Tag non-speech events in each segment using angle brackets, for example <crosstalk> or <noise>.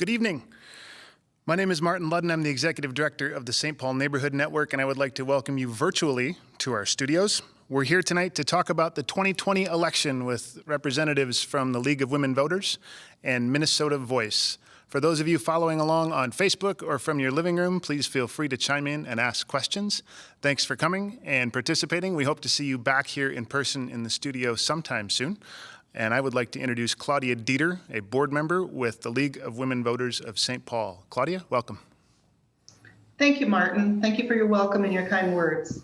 Good evening. My name is Martin Ludden. I'm the Executive Director of the St. Paul Neighborhood Network, and I would like to welcome you virtually to our studios. We're here tonight to talk about the 2020 election with representatives from the League of Women Voters and Minnesota Voice. For those of you following along on Facebook or from your living room, please feel free to chime in and ask questions. Thanks for coming and participating. We hope to see you back here in person in the studio sometime soon. And I would like to introduce Claudia Dieter, a board member with the League of Women Voters of St. Paul. Claudia, welcome. Thank you, Martin. Thank you for your welcome and your kind words.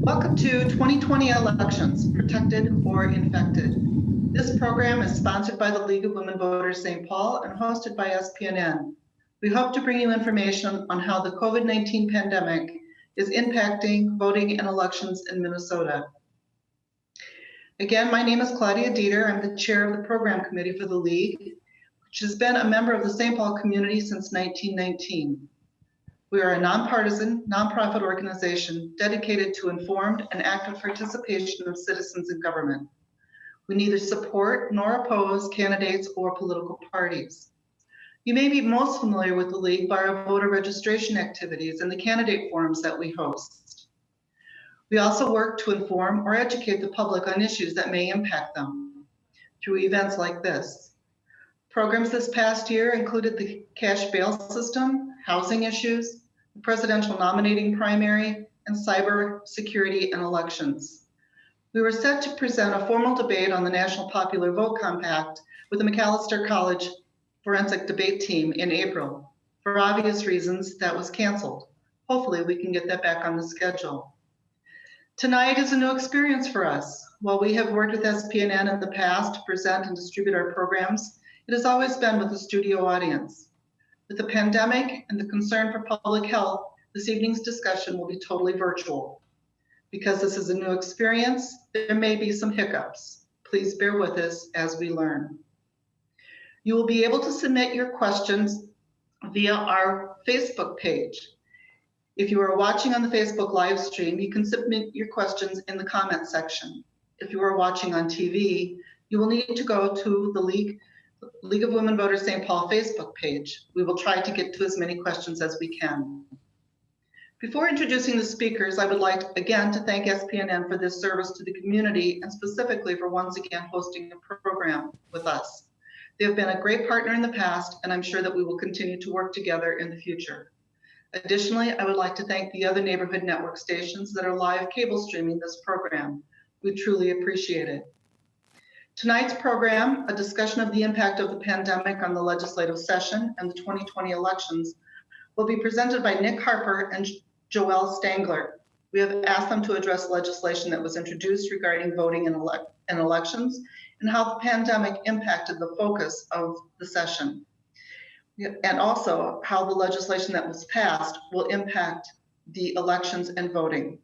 Welcome to 2020 elections, protected or infected. This program is sponsored by the League of Women Voters St. Paul and hosted by SPNN. We hope to bring you information on how the COVID-19 pandemic is impacting voting and elections in Minnesota. Again, my name is Claudia Dieter. I'm the chair of the program committee for the League, which has been a member of the St. Paul community since 1919. We are a nonpartisan, nonprofit organization dedicated to informed and active participation of citizens in government. We neither support nor oppose candidates or political parties. You may be most familiar with the League by our voter registration activities and the candidate forums that we host. We also work to inform or educate the public on issues that may impact them through events like this. Programs this past year included the cash bail system, housing issues, the presidential nominating primary, and cyber security and elections. We were set to present a formal debate on the National Popular Vote Compact with the Macalester College Forensic Debate Team in April. For obvious reasons, that was canceled. Hopefully we can get that back on the schedule. Tonight is a new experience for us. While we have worked with SPNN in the past to present and distribute our programs, it has always been with a studio audience. With the pandemic and the concern for public health, this evening's discussion will be totally virtual. Because this is a new experience, there may be some hiccups. Please bear with us as we learn. You will be able to submit your questions via our Facebook page. If you are watching on the Facebook live stream, you can submit your questions in the comment section. If you are watching on TV, you will need to go to the League, League of Women Voters St. Paul Facebook page. We will try to get to as many questions as we can. Before introducing the speakers, I would like again to thank SPNN for this service to the community and specifically for once again hosting the program with us. They have been a great partner in the past, and I'm sure that we will continue to work together in the future. Additionally, I would like to thank the other neighborhood network stations that are live cable streaming this program. We truly appreciate it. Tonight's program, a discussion of the impact of the pandemic on the legislative session and the 2020 elections, will be presented by Nick Harper and Joelle Stangler. We have asked them to address legislation that was introduced regarding voting in, in elections and how the pandemic impacted the focus of the session. And also how the legislation that was passed will impact the elections and voting.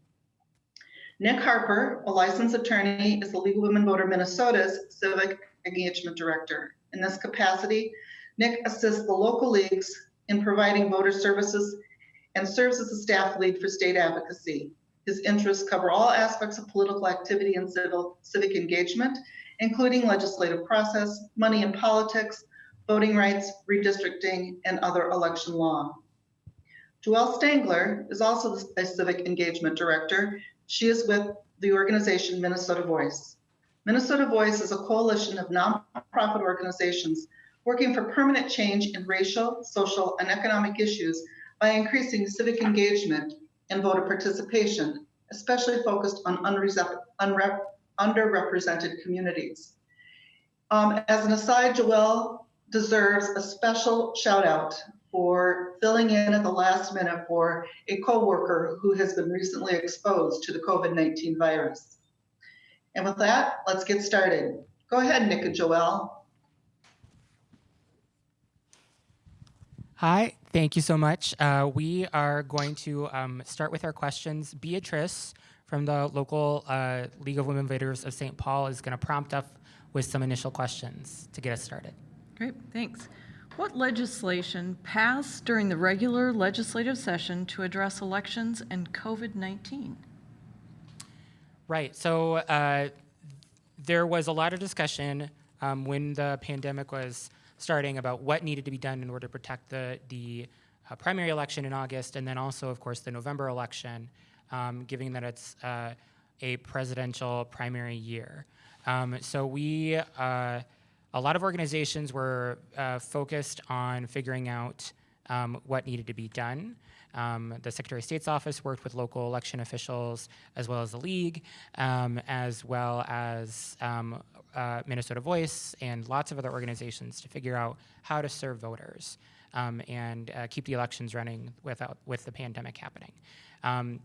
Nick Harper, a licensed attorney, is the League of Women Voter Minnesota's Civic Engagement Director. In this capacity, Nick assists the local leagues in providing voter services and serves as a staff lead for state advocacy. His interests cover all aspects of political activity and civil, civic engagement, including legislative process, money in politics, voting rights, redistricting, and other election law. Joelle Stangler is also a civic engagement director. She is with the organization Minnesota Voice. Minnesota Voice is a coalition of nonprofit organizations working for permanent change in racial, social, and economic issues by increasing civic engagement and voter participation, especially focused on underrepresented communities. Um, as an aside, Joelle deserves a special shout out for filling in at the last minute for a coworker who has been recently exposed to the COVID-19 virus. And with that, let's get started. Go ahead, Nick and Joelle. Hi, thank you so much. Uh, we are going to um, start with our questions. Beatrice from the local uh, League of Women Voters of St. Paul is going to prompt us with some initial questions to get us started. Great, thanks. What legislation passed during the regular legislative session to address elections and COVID-19? Right, so uh, there was a lot of discussion um, when the pandemic was starting about what needed to be done in order to protect the, the uh, primary election in August, and then also, of course, the November election, um, given that it's uh, a presidential primary year. Um, so we, uh, a lot of organizations were uh, focused on figuring out um, what needed to be done. Um, the Secretary of State's office worked with local election officials as well as the league, um, as well as um, uh, Minnesota Voice and lots of other organizations to figure out how to serve voters um, and uh, keep the elections running without with the pandemic happening. Um,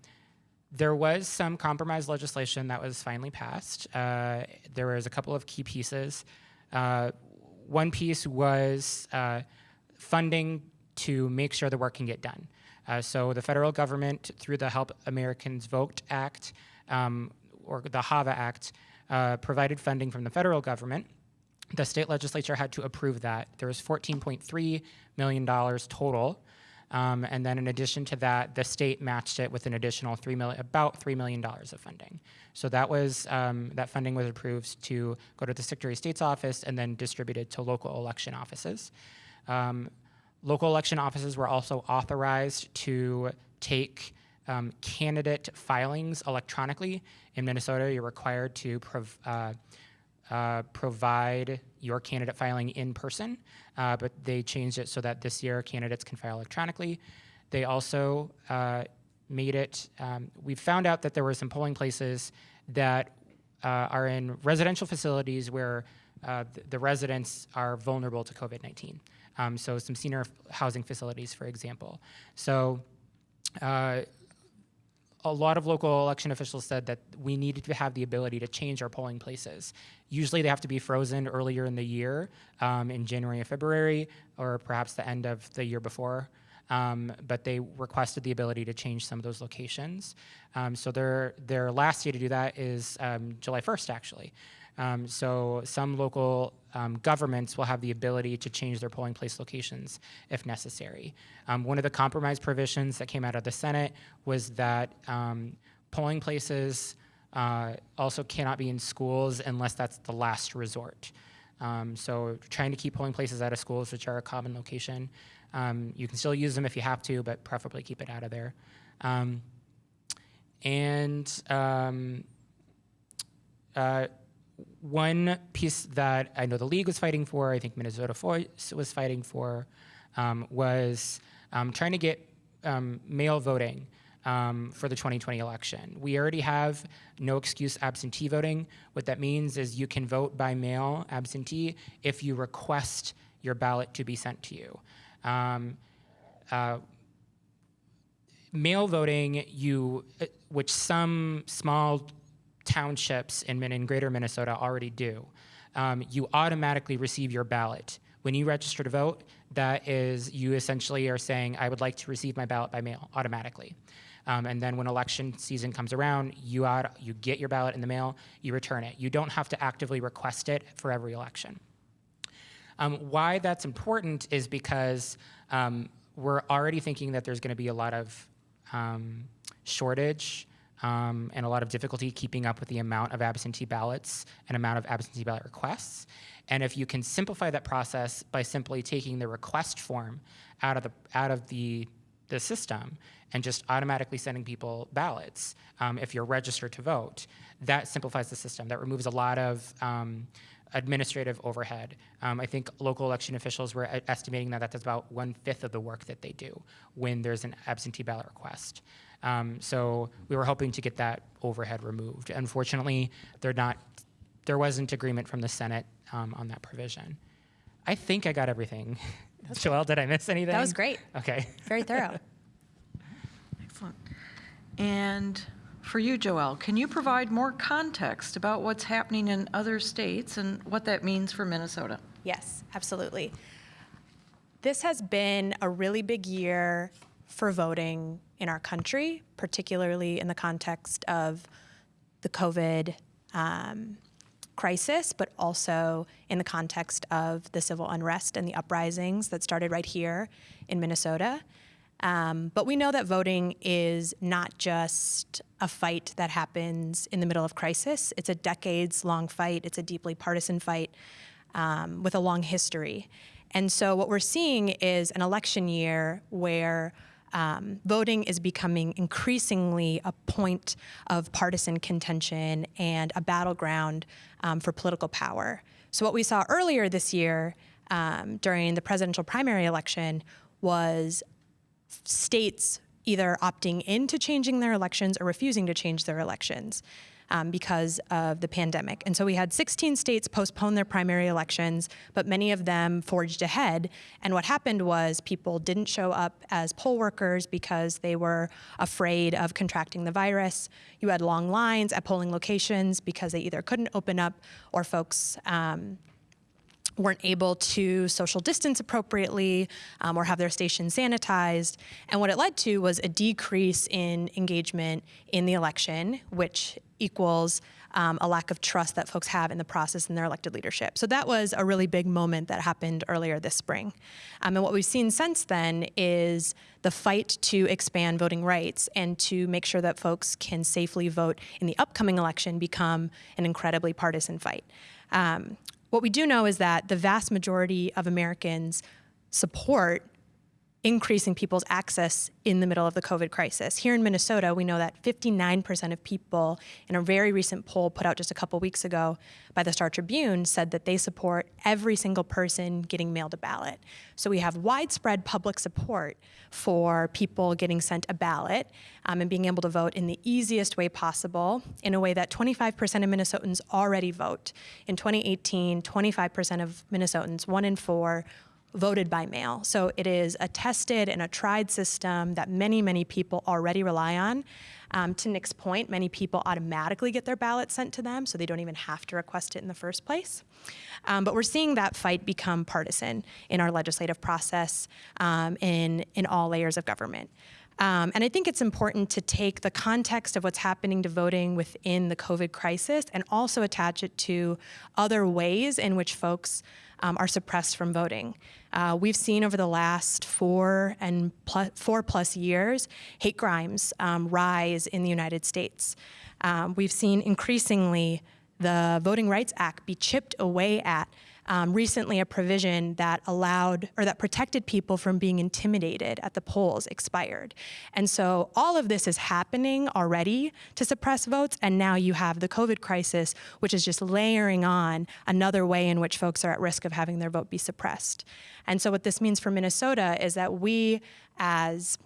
there was some compromise legislation that was finally passed. Uh, there was a couple of key pieces. Uh, one piece was uh, funding to make sure the work can get done. Uh, so the federal government, through the Help Americans Vote Act, um, or the HAVA Act, provided funding from the federal government. The state legislature had to approve that. There was $14.3 million total. Um, and then in addition to that, the state matched it with an additional three million, about $3 million of funding. So that was, um, that funding was approved to go to the Secretary of State's office and then distributed to local election offices. Um, Local election offices were also authorized to take um, candidate filings electronically. In Minnesota, you're required to uh, uh, provide your candidate filing in person, uh, but they changed it so that this year candidates can file electronically. They also uh, made it, um, we found out that there were some polling places that uh, are in residential facilities where uh, the residents are vulnerable to COVID 19. Um, so, some senior housing facilities, for example. So, uh, a lot of local election officials said that we needed to have the ability to change our polling places. Usually, they have to be frozen earlier in the year, um, in January or February, or perhaps the end of the year before. Um, but they requested the ability to change some of those locations. Um, so their their last day to do that is um, July 1st, actually. Um, so some local um, governments will have the ability to change their polling place locations if necessary. One of the compromise provisions that came out of the Senate was that polling places uh, also cannot be in schools unless that's the last resort. Um, so trying to keep polling places out of schools, which are a common location. Um, you can still use them if you have to, but preferably keep it out of there. and uh, one piece that I know the league was fighting for, I think Minnesota Voice was fighting for, um, was um, trying to get um, mail voting um, for the 2020 election. We already have no excuse absentee voting. What that means is you can vote by mail absentee if you request your ballot to be sent to you. Um, uh, mail voting, you, uh, which some small townships in, in greater Minnesota already do. Um, you automatically receive your ballot. When you register to vote, that is, you essentially are saying, I would like to receive my ballot by mail automatically. Um, and then when election season comes around, you, out, you get your ballot in the mail, you return it. You don't have to actively request it for every election. Um, why that's important is because um, we're already thinking that there's going to be a lot of um, shortage um, and a lot of difficulty keeping up with the amount of absentee ballots and amount of absentee ballot requests. And if you can simplify that process by simply taking the request form out of the out of the the system and just automatically sending people ballots um, if you're registered to vote, that simplifies the system. That removes a lot of um, administrative overhead. Um, I think local election officials were estimating that that's about one fifth of the work that they do when there's an absentee ballot request. Um, so we were hoping to get that overhead removed. Unfortunately, they're not. There wasn't agreement from the Senate um, on that provision. I think I got everything. <laughs> Joelle, did I miss anything? That was great. Okay. Very thorough. <laughs> And for you, Joelle, can you provide more context about what's happening in other states and what that means for Minnesota? Yes, absolutely. This has been a really big year for voting in our country, particularly in the context of the COVID um, crisis, but also in the context of the civil unrest and the uprisings that started right here in Minnesota. Um, but we know that voting is not just a fight that happens in the middle of crisis. It's a decades long fight, it's a deeply partisan fight um, with a long history. And so what we're seeing is an election year where um, voting is becoming increasingly a point of partisan contention and a battleground um, for political power. So, what we saw earlier this year um, during the presidential primary election was states either opting into changing their elections or refusing to change their elections um, because of the pandemic. And so we had 16 states postpone their primary elections, but many of them forged ahead. And what happened was people didn't show up as poll workers because they were afraid of contracting the virus. You had long lines at polling locations because they either couldn't open up or folks. Um, weren't able to social distance appropriately um, or have their station sanitized. And what it led to was a decrease in engagement in the election, which equals um, a lack of trust that folks have in the process and their elected leadership. So that was a really big moment that happened earlier this spring. Um, and what we've seen since then is the fight to expand voting rights and to make sure that folks can safely vote in the upcoming election become an incredibly partisan fight. Um, what we do know is that the vast majority of Americans support increasing people's access in the middle of the COVID crisis. Here in Minnesota, we know that 59% of people in a very recent poll put out just a couple weeks ago by the Star Tribune said that they support every single person getting mailed a ballot. So we have widespread public support for people getting sent a ballot um, and being able to vote in the easiest way possible in a way that 25% of Minnesotans already vote. In 2018, 25% of Minnesotans, one in four, voted by mail. So it is a tested and a tried system that many, many people already rely on. Um, to Nick's point, many people automatically get their ballot sent to them, so they don't even have to request it in the first place. Um, but we're seeing that fight become partisan in our legislative process um, in, in all layers of government. Um, and I think it's important to take the context of what's happening to voting within the COVID crisis and also attach it to other ways in which folks um, are suppressed from voting. Uh, we've seen over the last four and plus, four plus years hate crimes um, rise in the United States. Um, we've seen increasingly the Voting Rights Act be chipped away at um, recently a provision that allowed or that protected people from being intimidated at the polls expired. And so all of this is happening already to suppress votes, and now you have the COVID crisis, which is just layering on another way in which folks are at risk of having their vote be suppressed. And so what this means for Minnesota is that we as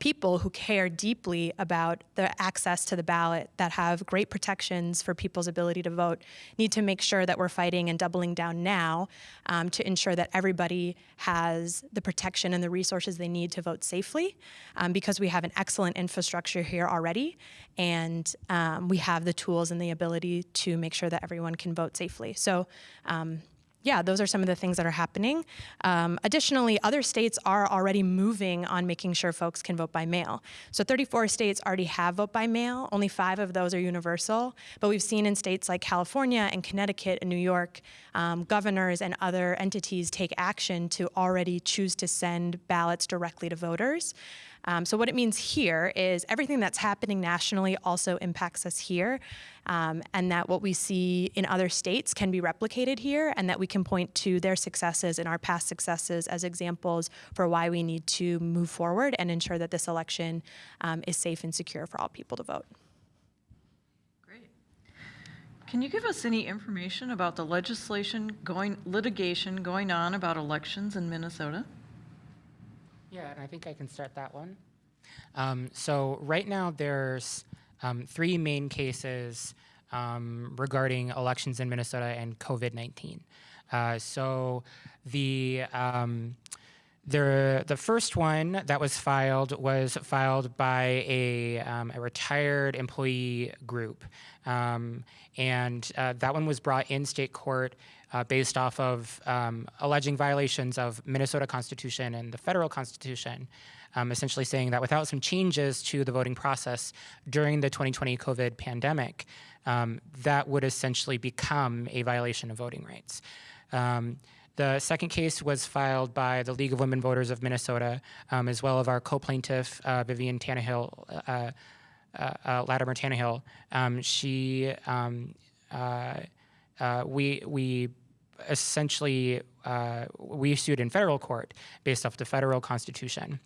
people who care deeply about the access to the ballot that have great protections for people's ability to vote need to make sure that we're fighting and doubling down now um, to ensure that everybody has the protection and the resources they need to vote safely um, because we have an excellent infrastructure here already and um, we have the tools and the ability to make sure that everyone can vote safely. So um, yeah, those are some of the things that are happening. Um, additionally, other states are already moving on making sure folks can vote by mail. So 34 states already have vote by mail. Only five of those are universal. But we've seen in states like California and Connecticut and New York, um, governors and other entities take action to already choose to send ballots directly to voters. Um, so what it means here is everything that's happening nationally also impacts us here, um, and that what we see in other states can be replicated here, and that we can point to their successes and our past successes as examples for why we need to move forward and ensure that this election um, is safe and secure for all people to vote. Great. Can you give us any information about the legislation going, litigation going on about elections in Minnesota? Yeah, and I think I can start that one. Um, so right now there's um, three main cases um, regarding elections in Minnesota and COVID-19. Uh, so the um, the the first one that was filed was filed by a, um, a retired employee group, um, and uh, that one was brought in state court uh, based off of um, alleging violations of Minnesota Constitution and the federal Constitution, um, essentially saying that without some changes to the voting process during the 2020 COVID pandemic, um, that would essentially become a violation of voting rights. Um, the second case was filed by the League of Women Voters of Minnesota, um, as well as our co-plaintiff, uh, Vivian Tannehill, uh, uh, uh Latimer Tannehill. Um, she, um, uh, we, we essentially uh, we sued in federal court based off the federal constitution.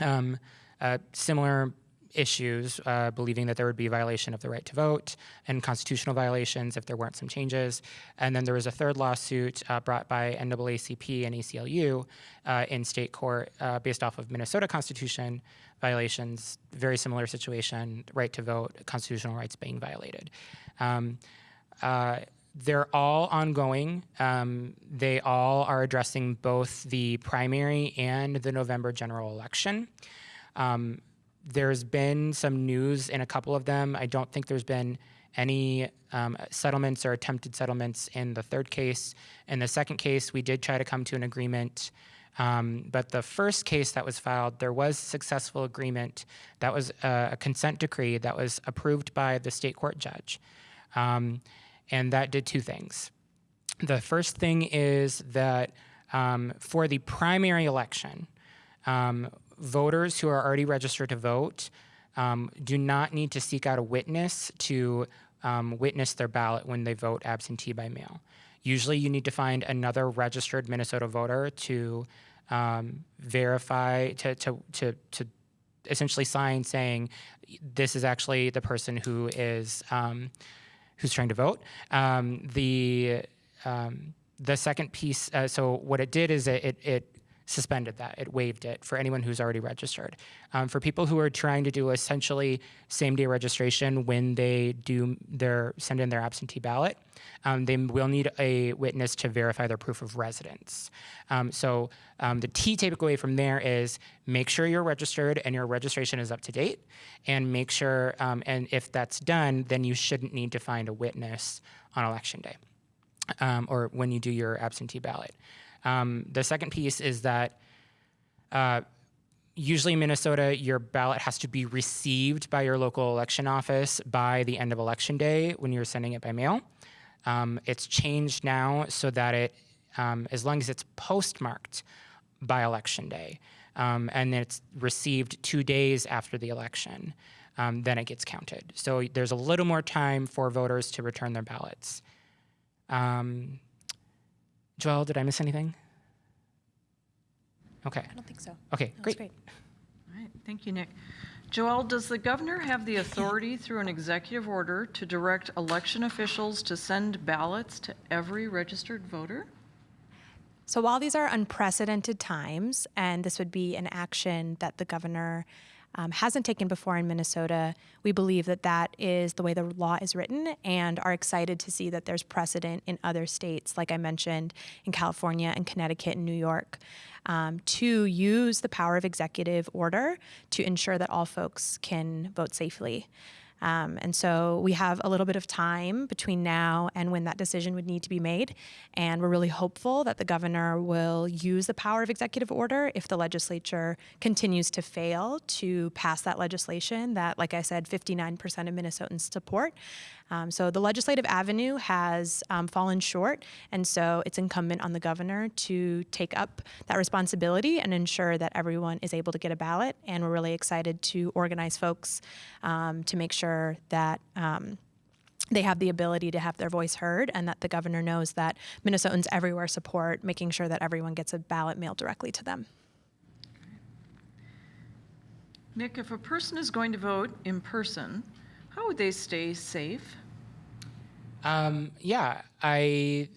Um, uh, similar issues, uh, believing that there would be violation of the right to vote and constitutional violations if there weren't some changes. And then there was a third lawsuit uh, brought by NAACP and ACLU in state court based off of Minnesota Constitution violations, very similar situation, right to vote, constitutional rights being violated. Um, they're all ongoing. Um, they all are addressing both the primary and the November general election. Um, there's been some news in a couple of them. I don't think there's been any um, settlements or attempted settlements in the third case. In the second case, we did try to come to an agreement. Um, but the first case that was filed, there was successful agreement. That was a, a consent decree that was approved by the state court judge. Um, and that did two things. The first thing is that um, for the primary election, um, voters who are already registered to vote um, do not need to seek out a witness to um, witness their ballot when they vote absentee by mail. Usually, you need to find another registered Minnesota voter to um, verify, to, to, to, to essentially sign saying this is actually the person who is um, who's trying to vote. Um, the um, the second piece. Uh, so what it did is it, it, it suspended that. It waived it for anyone who's already registered. Um, for people who are trying to do essentially same day registration when they do their send in their absentee ballot, um, they will need a witness to verify their proof of residence. Um, so um, the key takeaway from there is make sure you're registered and your registration is up to date, and make sure um, and if that's done, then you shouldn't need to find a witness on election day. Um, or when you do your absentee ballot. Um, the second piece is that uh, usually in Minnesota, your ballot has to be received by your local election office by the end of election day when you're sending it by mail. Um, it's changed now so that it, um, as long as it's postmarked by election day, um, and it's received two days after the election, um, then it gets counted. So there's a little more time for voters to return their ballots. Joelle, did I miss anything? Okay. I don't think so. Okay, That great. great. All right, thank you, Nick. Joelle, does the governor have the authority through an executive order to direct election officials to send ballots to every registered voter? So while these are unprecedented times, and this would be an action that the governor um, hasn't taken before in Minnesota, we believe that that is the way the law is written and are excited to see that there's precedent in other states, like I mentioned, in California and Connecticut and New York, um, to use the power of executive order to ensure that all folks can vote safely. Um, and so we have a little bit of time between now and when that decision would need to be made. And we're really hopeful that the governor will use the power of executive order if the legislature continues to fail to pass that legislation that, like I said, 59% of Minnesotans support. Um, so the legislative avenue has um, fallen short, and so it's incumbent on the governor to take up that responsibility and ensure that everyone is able to get a ballot. And we're really excited to organize folks um, to make sure that. Um, they have the ability to have their voice heard, and that the governor knows that Minnesotans everywhere support making sure that everyone gets a ballot mailed directly to them. Nick, if a person is going to vote in person, how would they stay safe? Um, yeah, I.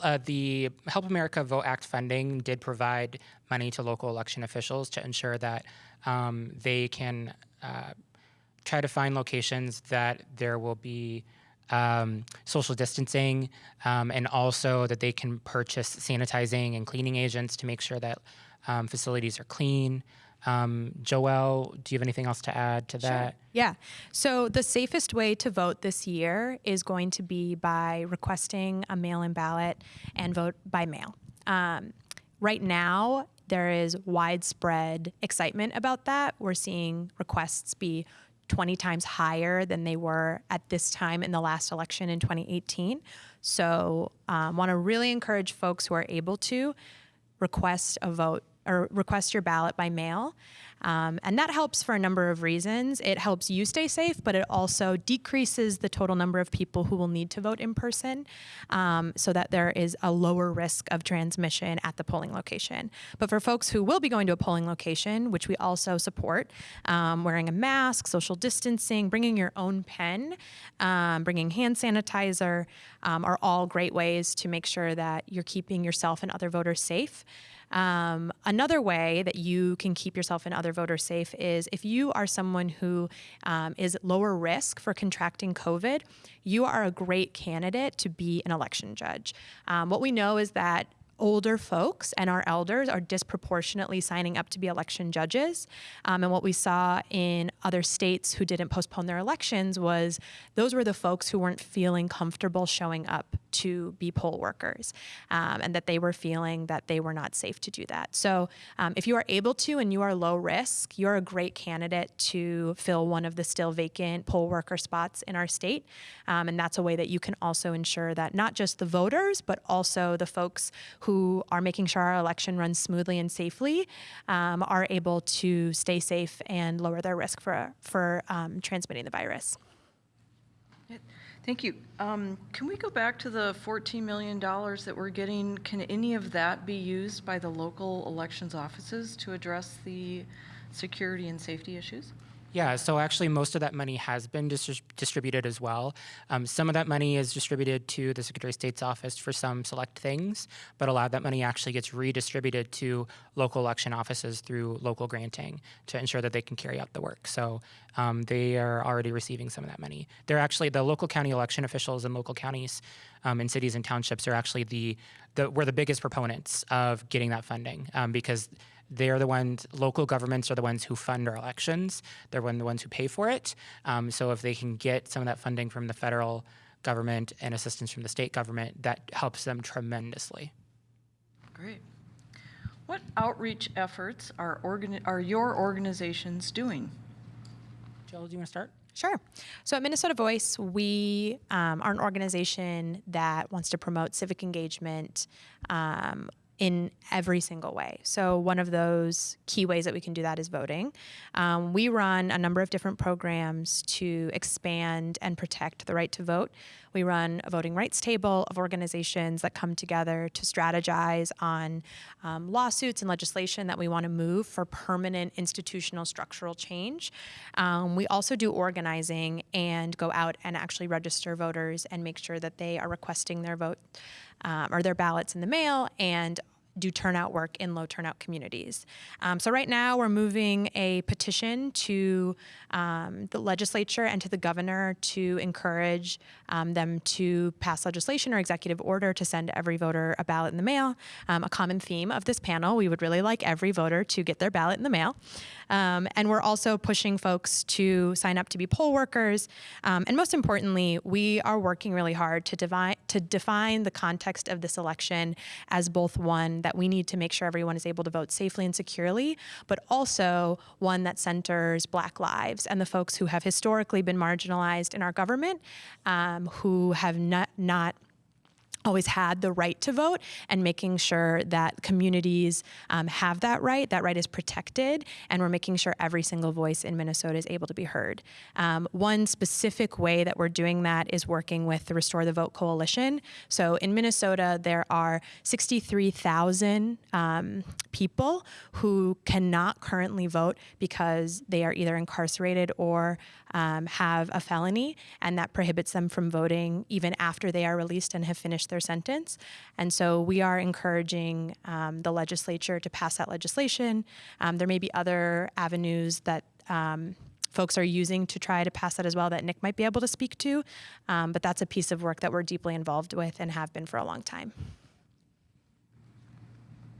Uh, the Help America Vote Act funding did provide money to local election officials to ensure that um, they can uh, try to find locations that there will be um, social distancing um, and also that they can purchase sanitizing and cleaning agents to make sure that um, facilities are clean. Um, Joelle, do you have anything else to add to that? Yeah. So the safest way to vote this year is going to be by requesting a mail in ballot and vote by mail. Um, right now, there is widespread excitement about that. We're seeing requests be 20 times higher than they were at this time in the last election in 2018. So, um, want to really encourage folks who are able to request a vote or request your ballot by mail. Um, and that helps for a number of reasons. It helps you stay safe, but it also decreases the total number of people who will need to vote in person um, so that there is a lower risk of transmission at the polling location. But for folks who will be going to a polling location, which we also support, um, wearing a mask, social distancing, bringing your own pen, um, bringing hand sanitizer um, are all great ways to make sure that you're keeping yourself and other voters safe. Um, another way that you can keep yourself and other voters safe is if you are someone who um, is lower risk for contracting COVID, you are a great candidate to be an election judge. Um, what we know is that older folks and our elders are disproportionately signing up to be election judges. Um, and what we saw in other states who didn't postpone their elections was those were the folks who weren't feeling comfortable showing up to be poll workers um, and that they were feeling that they were not safe to do that. So um, if you are able to and you are low risk, you're a great candidate to fill one of the still vacant poll worker spots in our state. Um, and that's a way that you can also ensure that not just the voters, but also the folks who are making sure our election runs smoothly and safely um, are able to stay safe and lower their risk for, for um, transmitting the virus. Thank you. Um, Can we go back to the $14 million that we're getting? Can any of that be used by the local elections offices to address the security and safety issues? Yeah, so actually, most of that money has been dis- distributed as well. Um, some of that money is distributed to the Secretary of State's office for some select things, but a lot of that money actually gets redistributed to local election offices through local granting to ensure that they can carry out the work. So um, they are already receiving some of that money. They're actually the local county election officials in local counties um, and cities and townships are actually the, the we're the biggest proponents of getting that funding um, because they are the ones, local governments are the ones who fund our elections. They're one, the ones who pay for it. Um, so if they can get some of that funding from the federal government and assistance from the state government, that helps them tremendously. Great. What outreach efforts are, organi- are your organizations doing? Jill, do you want to start? Sure. So at Minnesota Voice, we um, are an organization that wants to promote civic engagement um, in every single way. So, one of those key ways that we can do that is voting. Um, we run a number of different programs to expand and protect the right to vote. We run a voting rights table of organizations that come together to strategize on um, lawsuits and legislation that we want to move for permanent institutional structural change. Um, we also do organizing and go out and actually register voters and make sure that they are requesting their vote um, or their ballots in the mail and do turnout work in low turnout communities. Um, so right now we're moving a petition to um, the legislature and to the governor to encourage um, them to pass legislation or executive order to send every voter a ballot in the mail. Um, a common theme of this panel, we would really like every voter to get their ballot in the mail. Um, and we're also pushing folks to sign up to be poll workers. Um, and most importantly, we are working really hard to, divine, to define the context of this election as both one that we need to make sure everyone is able to vote safely and securely, but also one that centers Black lives and the folks who have historically been marginalized in our government, um, who have not, not always had the right to vote and making sure that communities um, have that right, that right is protected, and we're making sure every single voice in Minnesota is able to be heard. Um, one specific way that we're doing that is working with the Restore the Vote Coalition. So in Minnesota, there are 63,000 um, people who cannot currently vote because they are either incarcerated or um, have a felony, and that prohibits them from voting even after they are released and have finished their sentence. And so we are encouraging um, the legislature to pass that legislation. Um, there may be other avenues that um, folks are using to try to pass that as well that Nick might be able to speak to. Um, but that's a piece of work that we're deeply involved with and have been for a long time.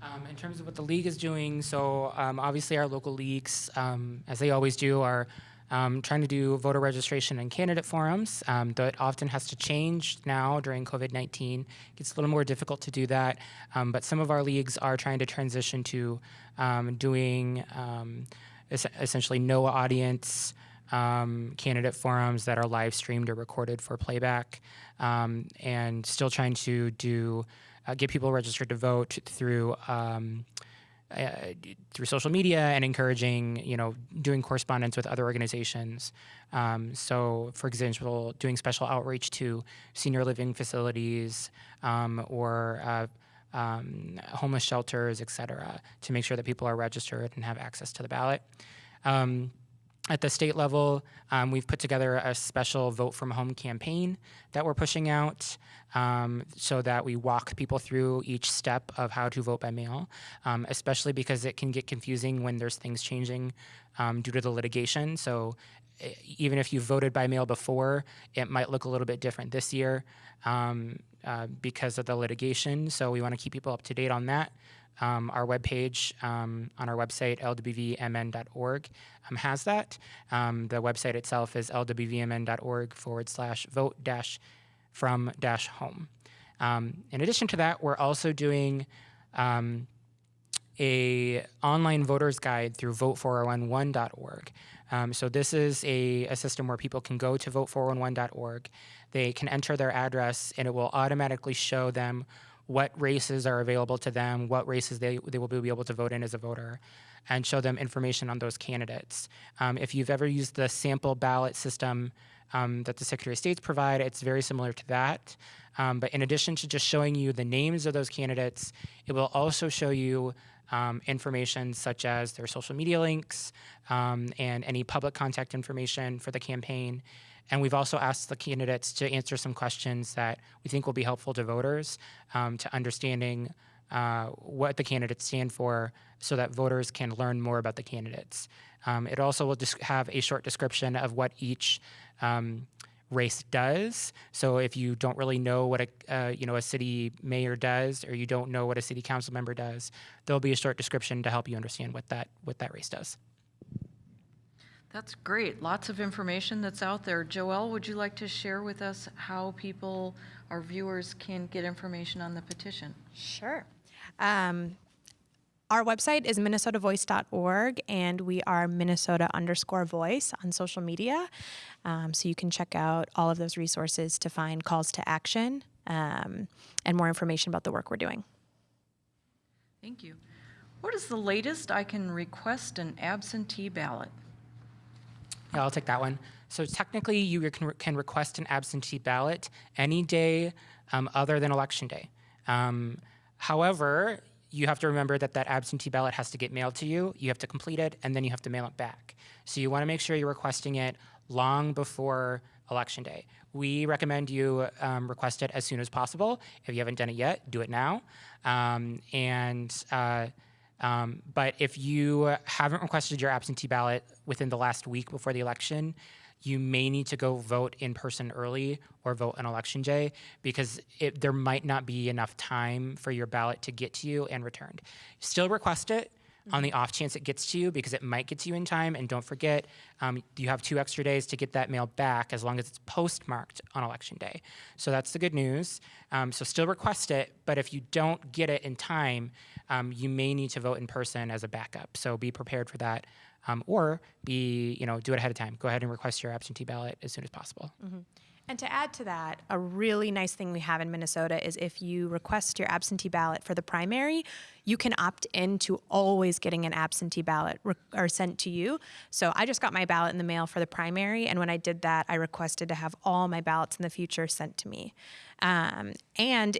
Um, in terms of what the league is doing, so um, obviously our local leagues, um, as they always do, are um, trying to do voter registration and candidate forums. Um, that often has to change now during COVID 19. It gets a little more difficult to do that. Um, but some of our leagues are trying to transition to um, doing um, es- essentially no audience. Um, candidate forums that are live streamed or recorded for playback, and still trying to do uh, get people registered to vote through uh, through social media and encouraging, you know, doing correspondence with other organizations. Um, so, for example, doing special outreach to senior living facilities um, or uh, um, homeless shelters, et cetera, to make sure that people are registered and have access to the ballot. Um, at the state level, um, we've put together a special Vote from Home campaign that we're pushing out um, so that we walk people through each step of how to vote by mail, um, especially because it can get confusing when there's things changing um, due to the litigation. So even if you voted by mail before, it might look a little bit different this year um, uh, because of the litigation. So we want to keep people up to date on that. Um, our webpage um, on our website, lwvmn.org, um, has that. Um, the website itself is lwvmn.org forward slash vote dash from dash home. Um, in addition to that, we're also doing um, a online voters guide through vote411.org. Um, so this is a, a system where people can go to vote411.org. They can enter their address, and it will automatically show them what races are available to them, what races they, they will be able to vote in as a voter, and show them information on those candidates. Um, if you've ever used the sample ballot system um, that the Secretary of State's provide, it's very similar to that. Um, but in addition to just showing you the names of those candidates, it will also show you um, information such as their social media links um, and any public contact information for the campaign. And we've also asked the candidates to answer some questions that we think will be helpful to voters um, to understanding uh, what the candidates stand for so that voters can learn more about the candidates. Um, it also will just have a short description of what each um, race does. So if you don't really know what a uh, you know a city mayor does, or you don't know what a city council member does, there'll be a short description to help you understand what that what that race does. That's great. Lots of information that's out there. Joelle, would you like to share with us how people, our viewers, can get information on the petition? Sure. Um, our website is minnesotavoice.org, and we are Minnesota underscore voice on social media. Um, so you can check out all of those resources to find calls to action um, and more information about the work we're doing. Thank you. What is the latest I can request an absentee ballot? Yeah, I'll take that one. So technically, you can, can request an absentee ballot any day um, other than election day. Um, however, you have to remember that that absentee ballot has to get mailed to you. You have to complete it, and then you have to mail it back. So you want to make sure you're requesting it long before election day. We recommend you um, request it as soon as possible. If you haven't done it yet, do it now. Um, and uh, um, but if you haven't requested your absentee ballot within the last week before the election, you may need to go vote in person early or vote on election day because it, there might not be enough time for your ballot to get to you and returned. Still request it on the off chance it gets to you because it might get to you in time. And don't forget, um, you have two extra days to get that mail back as long as it's postmarked on election day. So that's the good news. Um, so still request it, but if you don't get it in time, um, you may need to vote in person as a backup. So be prepared for that. Um, or be, you know, do it ahead of time. Go ahead and request your absentee ballot as soon as possible. And to add to that, a really nice thing we have in Minnesota is if you request your absentee ballot for the primary, you can opt into always getting an absentee ballot or sent to you. So I just got my ballot in the mail for the primary, and when I did that, I requested to have all my ballots in the future sent to me. Um, and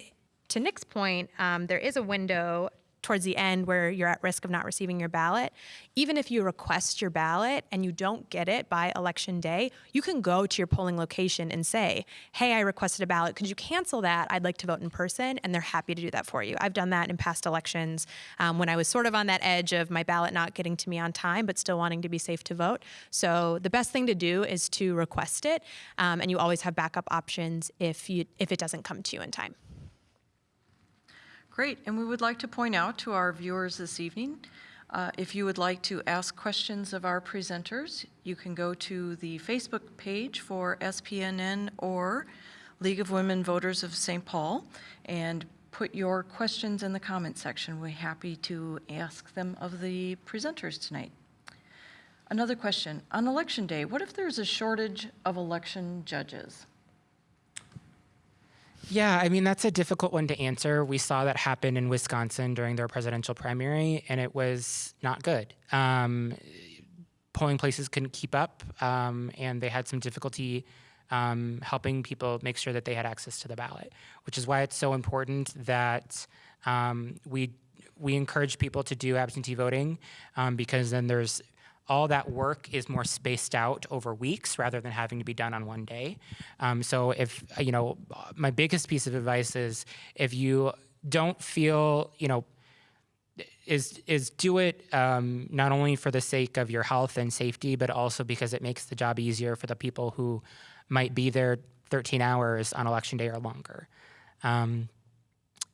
to Nick's point, um, there is a window towards the end where you're at risk of not receiving your ballot, even if you request your ballot and you don't get it by election day, you can go to your polling location and say, Hey, I requested a ballot. Could you cancel that? I'd like to vote in person. And they're happy to do that for you. I've done that in past elections um, when I was sort of on that edge of my ballot not getting to me on time, but still wanting to be safe to vote. So the best thing to do is to request it. Um, and you always have backup options if, you, if it doesn't come to you in time. Great, and we would like to point out to our viewers this evening, uh, if you would like to ask questions of our presenters, you can go to the Facebook page for SPNN or League of Women Voters of St. Paul and put your questions in the comment section. We're happy to ask them of the presenters tonight. Another question, on election day, what if there's a shortage of election judges? Yeah, I mean, that's a difficult one to answer. We saw that happen in Wisconsin during their presidential primary, and it was not good. Um, polling places couldn't keep up, um, and they had some difficulty um, helping people make sure that they had access to the ballot, which is why it's so important that um, we we encourage people to do absentee voting um, because then there's all that work is more spaced out over weeks rather than having to be done on one day. Um, so if you know, my biggest piece of advice is if you don't feel you know is is do it um, not only for the sake of your health and safety, but also because it makes the job easier for the people who might be there 13 hours on election day or longer. Um,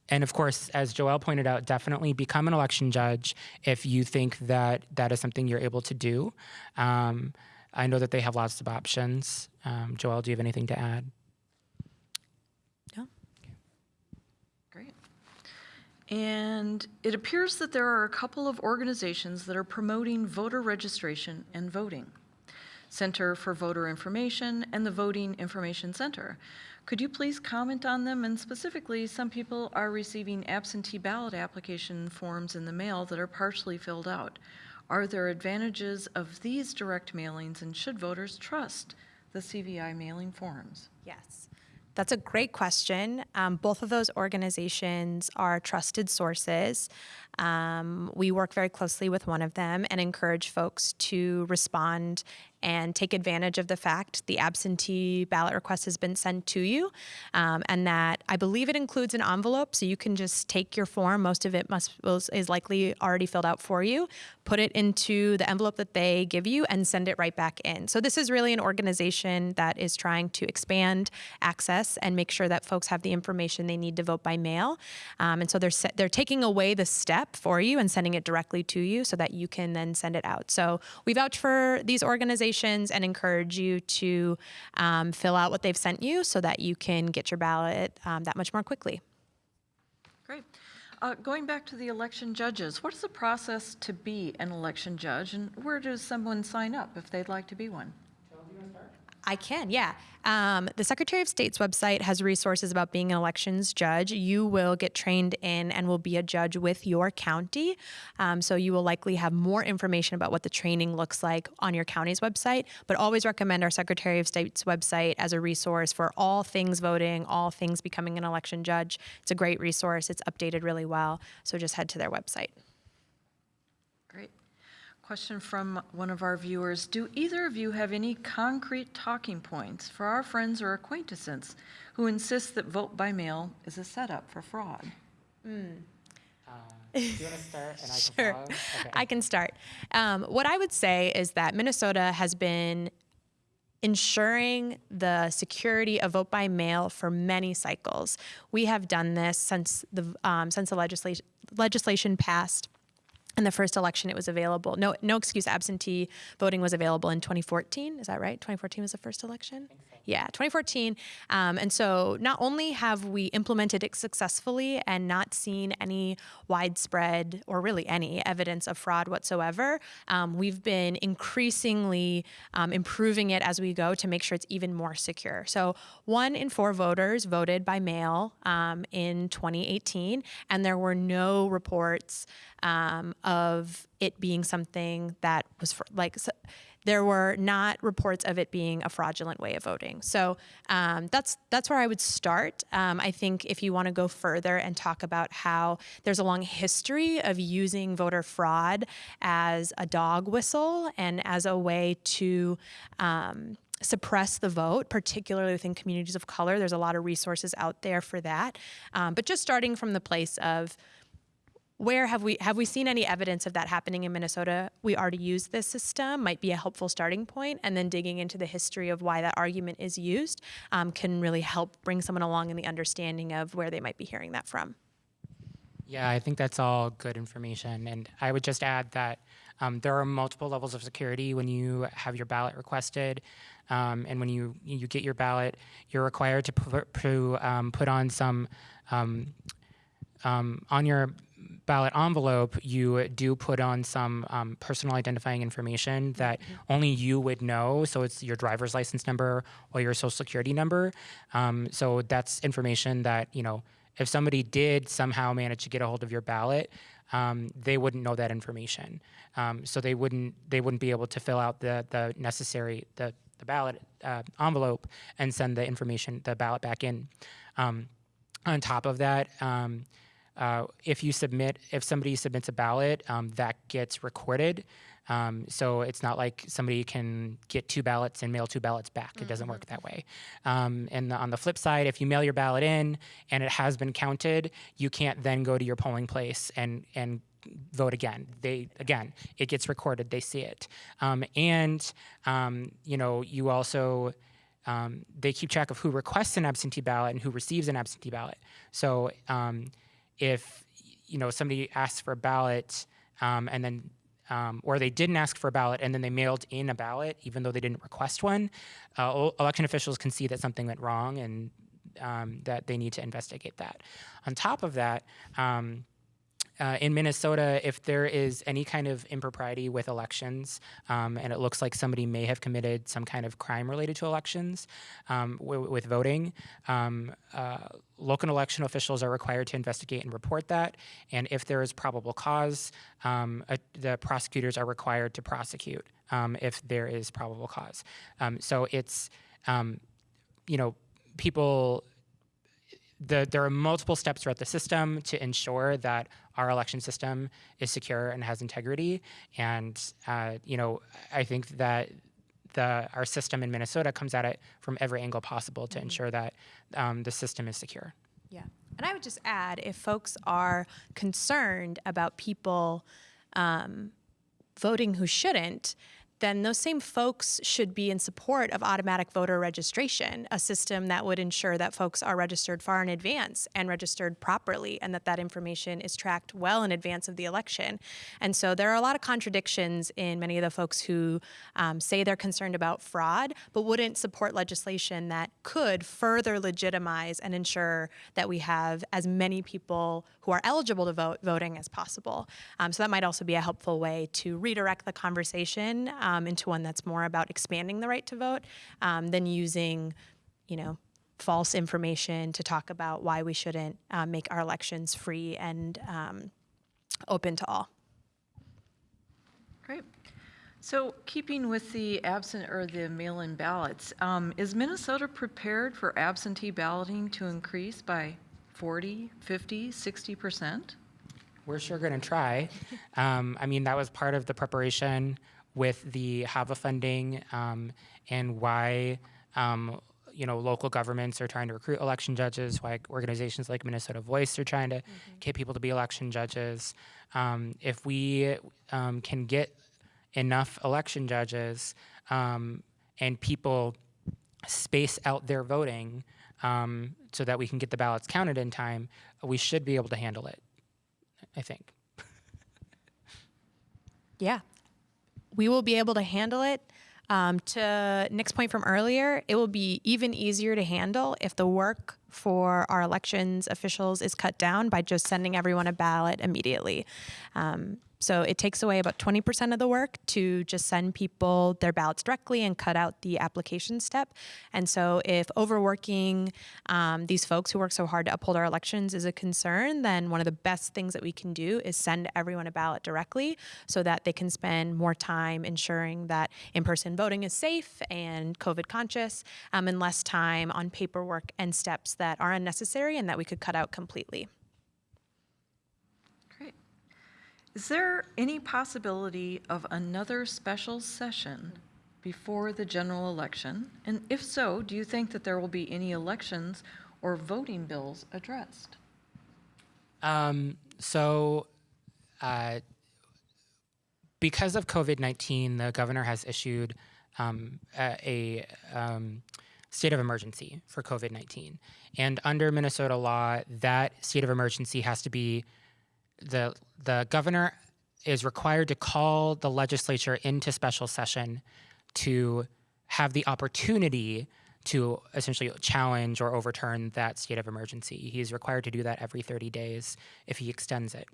and of course, as Joelle pointed out, definitely become an election judge if you think that that is something you're able to do. Um, I know that they have lots of options. Um, Joelle, do you have anything to add? No. Great. And it appears that there are a couple of organizations that are promoting voter registration and voting. Center for Voter Information and the Voting Information Center. Could you please comment on them? And specifically, some people are receiving absentee ballot application forms in the mail that are partially filled out. Are there advantages of these direct mailings and should voters trust the CVI mailing forms? Yes. That's a great question. Um, both of those organizations are trusted sources. Um, we work very closely with one of them and encourage folks to respond and take advantage of the fact the absentee ballot request has been sent to you um, and that I believe it includes an envelope so you can just take your form. Most of it must is likely already filled out for you, put it into the envelope that they give you and send it right back in. So this is really an organization that is trying to expand access and make sure that folks have the information they need to vote by mail. Um, and so they're, they're taking away the step for you and sending it directly to you so that you can then send it out. So we vouch for these organizations and encourage you to um, fill out what they've sent you so that you can get your ballot um, that much more quickly. Great. Uh, going back to the election judges, what is the process to be an election judge and where does someone sign up if they'd like to be one? I can, yeah. Um, the Secretary of State's website has resources about being an elections judge. You will get trained in and will be a judge with your county. Um, so you will likely have more information about what the training looks like on your county's website. But always recommend our Secretary of State's website as a resource for all things voting, all things becoming an election judge. It's a great resource. It's updated really well. So just head to their website. Great. Question from one of our viewers. Do either of you have any concrete talking points for our friends or acquaintances who insist that vote by mail is a setup for fraud? Mm. Uh, do you want to start and I can <laughs> sure. Okay. I can start. Um, what I would say is that Minnesota has been ensuring the security of vote by mail for many cycles. We have done this since the um, since the legislation legislation passed in the first election it was available no no excuse absentee voting was available in 2014 is that right 2014 was the first election so. Yeah 2014 um, and so not only have we implemented it successfully and not seen any widespread or really any evidence of fraud whatsoever um, we've been increasingly um, improving it as we go to make sure it's even more secure. So one in four voters voted by mail um, in 2018 and there were no reports um, of it being something that was for, like so there were not reports of it being a fraudulent way of voting. So um, that's that's where I would start. Um, I think if you want to go further and talk about how there's a long history of using voter fraud as a dog whistle and as a way to um, suppress the vote, particularly within communities of color. There's a lot of resources out there for that. Um, but just starting from the place of where have we have we seen any evidence of that happening in Minnesota? We already use this system might be a helpful starting point, and then digging into the history of why that argument is used um, can really help bring someone along in the understanding of where they might be hearing that from. Yeah, I think that's all good information, and I would just add that um, there are multiple levels of security when you have your ballot requested, um, and when you you get your ballot, you're required to put, um, put on some um, um, on your ballot envelope, you do put on some um, personal identifying information that only you would know. So it's your driver's license number or your social security number. Um, so that's information that, you know, if somebody did somehow manage to get a hold of your ballot, um, they wouldn't know that information. Um, so they wouldn't they wouldn't be able to fill out the the necessary the the ballot uh, envelope and send the information the ballot back in. Um, on top of that, um, uh, if you submit, if somebody submits a ballot, um, that gets recorded. Um, so it's not like somebody can get two ballots and mail two ballots back. It doesn't work that way. Um, and on the flip side, if you mail your ballot in and it has been counted, you can't then go to your polling place and and vote again. They again, it gets recorded. They see it, um, and um, you know you also um, they keep track of who requests an absentee ballot and who receives an absentee ballot. So um, if you know somebody asks for a ballot um, and then um, or they didn't ask for a ballot and then they mailed in a ballot even though they didn't request one, uh, election officials can see that something went wrong and um, that they need to investigate that. On top of that. Um, uh, in Minnesota, if there is any kind of impropriety with elections, um, and it looks like somebody may have committed some kind of crime related to elections um, with voting, um, uh, local election officials are required to investigate and report that. And if there is probable cause, um, uh, the prosecutors are required to prosecute um, if there is probable cause. Um, so it's, you know, people the, there are multiple steps throughout the system to ensure that our election system is secure and has integrity. And uh, you know, I think that the our system in Minnesota comes at it from every angle possible to ensure that um, the system is secure. Yeah. And I would just add if folks are concerned about people um, voting who shouldn't, then those same folks should be in support of automatic voter registration, a system that would ensure that folks are registered far in advance and registered properly, and that that information is tracked well in advance of the election. And so there are a lot of contradictions in many of the folks who um, say they're concerned about fraud, but wouldn't support legislation that could further legitimize and ensure that we have as many people who are eligible to vote voting as possible. Um, so that might also be a helpful way to redirect the conversation um, into one that's more about expanding the right to vote um, than using, you know, false information to talk about why we shouldn't uh, make our elections free and um, open to all. Great. So keeping with the absent or the mail-in ballots, um, is Minnesota prepared for absentee balloting to increase by 40, 50, 60%? We're sure going to try. <laughs> Um, I mean, that was part of the preparation with the HAVA funding um, and why um, you know local governments are trying to recruit election judges. Why organizations like Minnesota Voice are trying to get people to be election judges. Um, if we um, can get enough election judges um, and people space out their voting um, so that we can get the ballots counted in time, we should be able to handle it. I think. <laughs> Yeah. We will be able to handle it. Um, to Nick's point from earlier, it will be even easier to handle if the work for our elections officials is cut down by just sending everyone a ballot immediately. Um, so it takes away about 20% of the work to just send people their ballots directly and cut out the application step. And so if overworking um, these folks who work so hard to uphold our elections is a concern, then one of the best things that we can do is send everyone a ballot directly so that they can spend more time ensuring that in-person voting is safe and COVID conscious um, and less time on paperwork and steps that are unnecessary and that we could cut out completely. Great. Is there any possibility of another special session before the general election? And if so, do you think that there will be any elections or voting bills addressed? Um, so, uh, because of COVID 19, the governor has issued um, a, a um, state of emergency for COVID 19. And under Minnesota law, that state of emergency has to be the, the governor is required to call the legislature into special session to have the opportunity to essentially challenge or overturn that state of emergency. He is required to do that every 30 days if he extends it.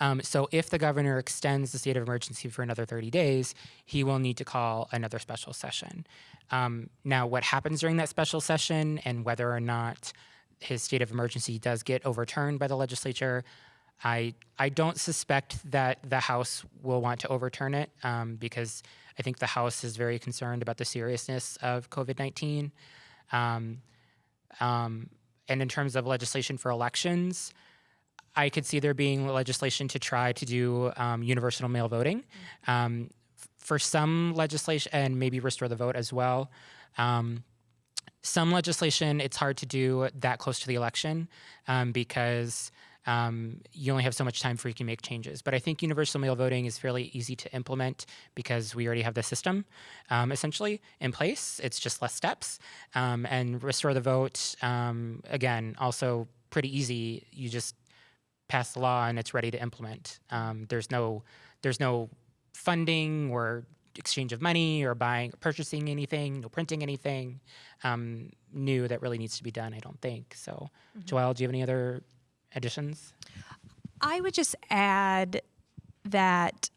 Um, so if the governor extends the state of emergency for another 30 days, he will need to call another special session. Um, now, what happens during that special session and whether or not his state of emergency does get overturned by the legislature, I I don't suspect that the House will want to overturn it um, because I think the House is very concerned about the seriousness of COVID nineteen. Um, um, and in terms of legislation for elections, I could see there being legislation to try to do um, universal mail voting. Um, for some legislation, and maybe restore the vote as well. Um, some legislation, it's hard to do that close to the election because um, you only have so much time for you can make changes. But I think universal mail voting is fairly easy to implement because we already have the system um, essentially in place. It's just less steps. Um, and restore the vote, um, again, also pretty easy. You just pass the law and it's ready to implement. Um, there's no there's no funding or exchange of money or buying or purchasing anything, no printing anything um, new that really needs to be done. I don't think so. Joelle, do you have any other additions? I would just add that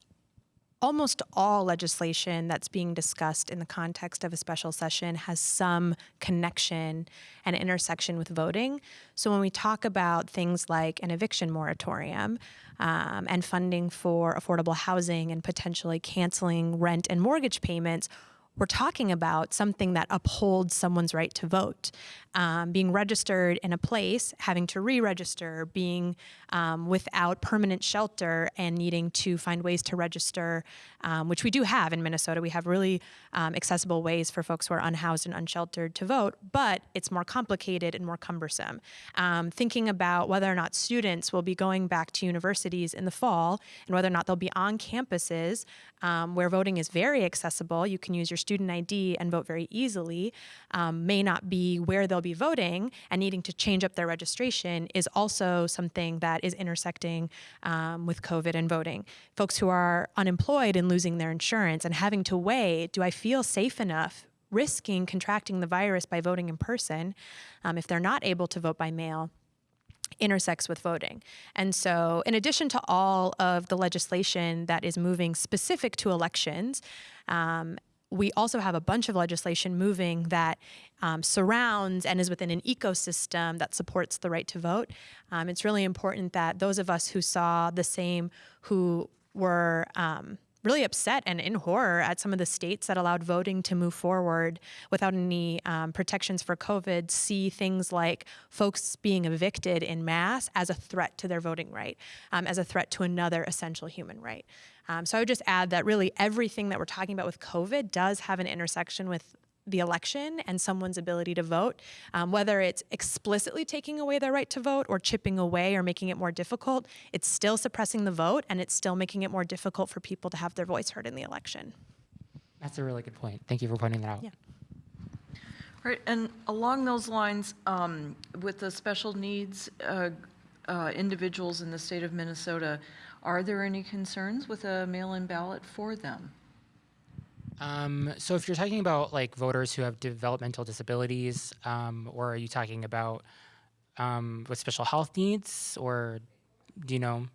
almost all legislation that's being discussed in the context of a special session has some connection and intersection with voting. So when we talk about things like an eviction moratorium um, and funding for affordable housing and potentially canceling rent and mortgage payments, we're talking about something that upholds someone's right to vote. Um, being registered in a place, having to re register, being um, without permanent shelter, and needing to find ways to register, um, which we do have in Minnesota. We have really um, accessible ways for folks who are unhoused and unsheltered to vote, but it's more complicated and more cumbersome. Um, thinking about whether or not students will be going back to universities in the fall and whether or not they'll be on campuses um, where voting is very accessible. You can use your student ID and vote very easily, um, may not be where they'll be voting and needing to change up their registration is also something that is intersecting um, with COVID and voting. Folks who are unemployed and losing their insurance and having to weigh do I feel safe enough? Risking contracting the virus by voting in person um, if they're not able to vote by mail intersects with voting. And so, in addition to all of the legislation that is moving specific to elections, um, we also have a bunch of legislation moving that um, surrounds and is within an ecosystem that supports the right to vote. Um, it's really important that those of us who saw the same, who were um, really upset and in horror at some of the states that allowed voting to move forward without any um, protections for COVID see things like folks being evicted in mass as a threat to their voting right, um, as a threat to another essential human right. Um, so I would just add that really everything that we're talking about with COVID does have an intersection with the election and someone's ability to vote, um, whether it's explicitly taking away their right to vote or chipping away or making it more difficult, it's still suppressing the vote and it's still making it more difficult for people to have their voice heard in the election. That's a really good point. Thank you for pointing that out. Yeah. Right, and along those lines, um, with the special needs uh, uh, individuals in the state of Minnesota, are there any concerns with a mail-in ballot for them? Um, so if you're talking about like voters who have developmental disabilities, um, or are you talking about um, with special health needs, or do you know?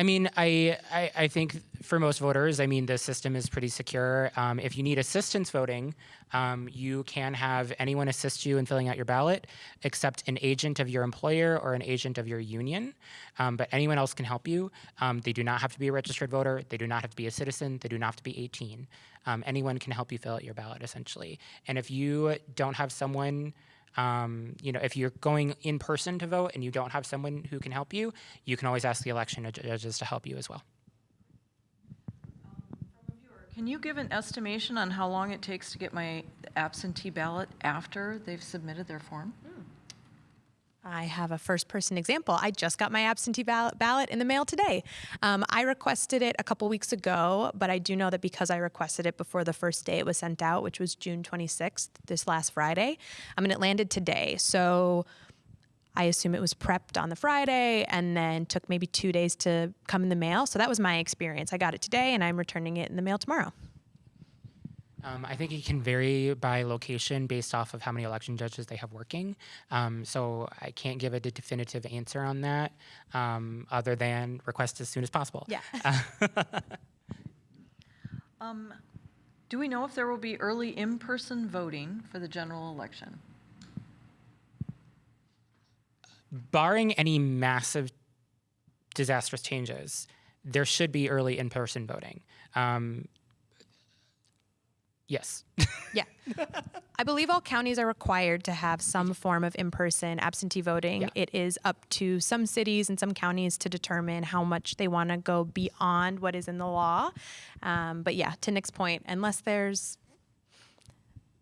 I mean, I, I, I think for most voters, I mean, the system is pretty secure. Um, if you need assistance voting, um, you can have anyone assist you in filling out your ballot, except an agent of your employer or an agent of your union. Um, but anyone else can help you. Um, they do not have to be a registered voter. They do not have to be a citizen. They do not have to be 18. Um, anyone can help you fill out your ballot, essentially. And if you don't have someone um, you know, if you're going in person to vote and you don't have someone who can help you, you can always ask the election judges to help you as well. Can you give an estimation on how long it takes to get my absentee ballot after they've submitted their form? I have a first person example. I just got my absentee ballot, in the mail today. Um, I requested it a couple weeks ago, but I do know that because I requested it before the first day it was sent out, which was June 26th, this last Friday, I mean, it landed today. So I assume it was prepped on the Friday and then took maybe two days to come in the mail. So that was my experience. I got it today and I'm returning it in the mail tomorrow. Um, I think it can vary by location based off of how many election judges they have working. Um, so I can't give a definitive answer on that, um, other than request as soon as possible. Yeah. <laughs> <laughs> Um, Do we know if there will be early in-person voting for the general election? Barring any massive disastrous changes, there should be early in-person voting. Um, yes. Yeah. I believe all counties are required to have some form of in person absentee voting. Yeah. It is up to some cities and some counties to determine how much they want to go beyond what is in the law. Um, but yeah, to Nick's point, unless there's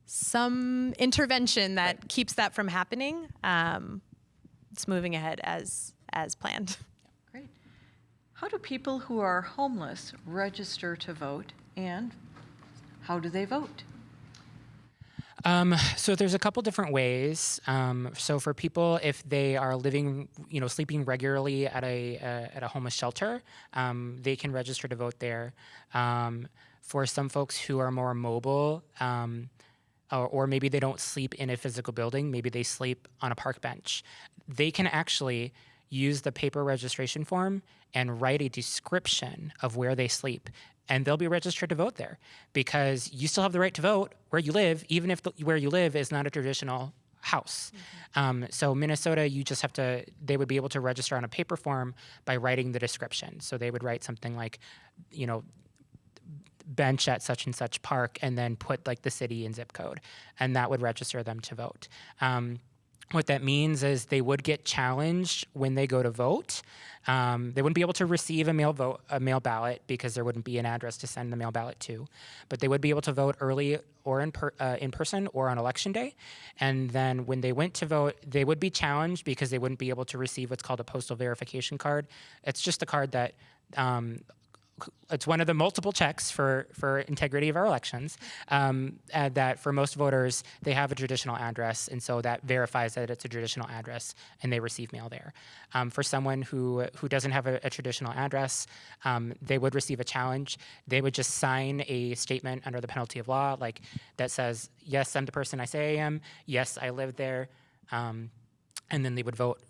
some intervention that keeps that from happening, um, it's moving ahead as as planned. Great. How do people who are homeless register to vote, and how do they vote? Um, so there's a couple different ways. Um, so for people, if they are living, you know, sleeping regularly at a uh, at a homeless shelter, um, they can register to vote there. Um, for some folks who are more mobile, um, or, or maybe they don't sleep in a physical building, maybe they sleep on a park bench, they can actually use the paper registration form and write a description of where they sleep. And they'll be registered to vote there because you still have the right to vote where you live, even if the, where you live is not a traditional house. Um, so Minnesota, you just have to. They would be able to register on a paper form by writing the description. So they would write something like, you know, bench at such and such park and then put like the city and zip code and that would register them to vote um, what that means is they would get challenged when they go to vote. Um, they wouldn't be able to receive a mail vote a mail ballot because there wouldn't be an address to send the mail ballot to but they would be able to vote early or in, per, uh, in person or on election day. And then when they went to vote they would be challenged because they wouldn't be able to receive what's called a postal verification card. It's just a card that um, it's one of the multiple checks for for integrity of our elections. Um, and that for most voters, they have a traditional address, and so that verifies that it's a traditional address, and they receive mail there. Um, for someone who who doesn't have a, a traditional address, um, they would receive a challenge. They would just sign a statement under the penalty of law, like that says, "Yes, I'm the person I say I am. Yes, I live there," um, and then they would vote